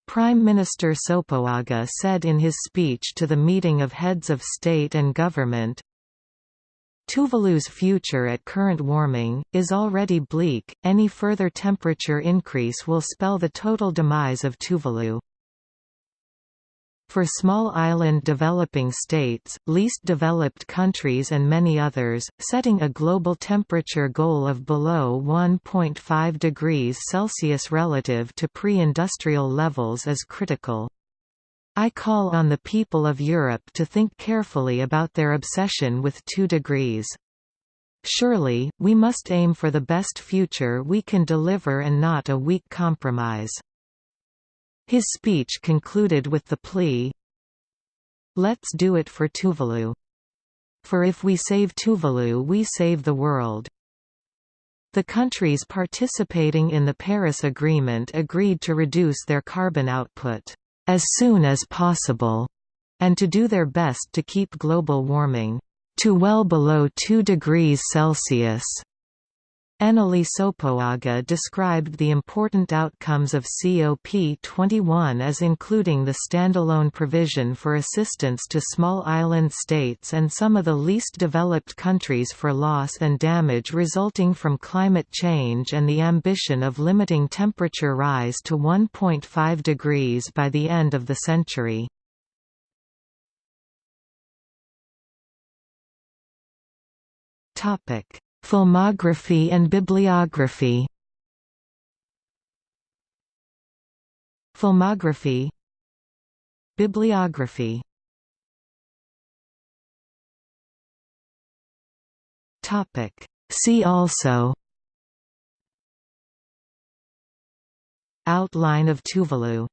Prime Minister Sopoaga said in his speech to the meeting of heads of state and government, Tuvalu's future at current warming, is already bleak, any further temperature increase will spell the total demise of Tuvalu. For small island developing states, least developed countries and many others, setting a global temperature goal of below 1.5 degrees Celsius relative to pre-industrial levels is critical. I call on the people of Europe to think carefully about their obsession with 2 degrees. Surely, we must aim for the best future we can deliver and not a weak compromise. His speech concluded with the plea, Let's do it for Tuvalu. For if we save Tuvalu we save the world. The countries participating in the Paris Agreement agreed to reduce their carbon output, as soon as possible, and to do their best to keep global warming, to well below 2 degrees Celsius Enele Sopoaga described the important outcomes of COP21 as including the standalone provision for assistance to small island states and some of the least developed countries for loss and damage resulting from climate change and the ambition of limiting temperature rise to 1.5 degrees by the end of the century. Topic Filmography and bibliography. Filmography. Bibliography. Topic. See also. Outline of Tuvalu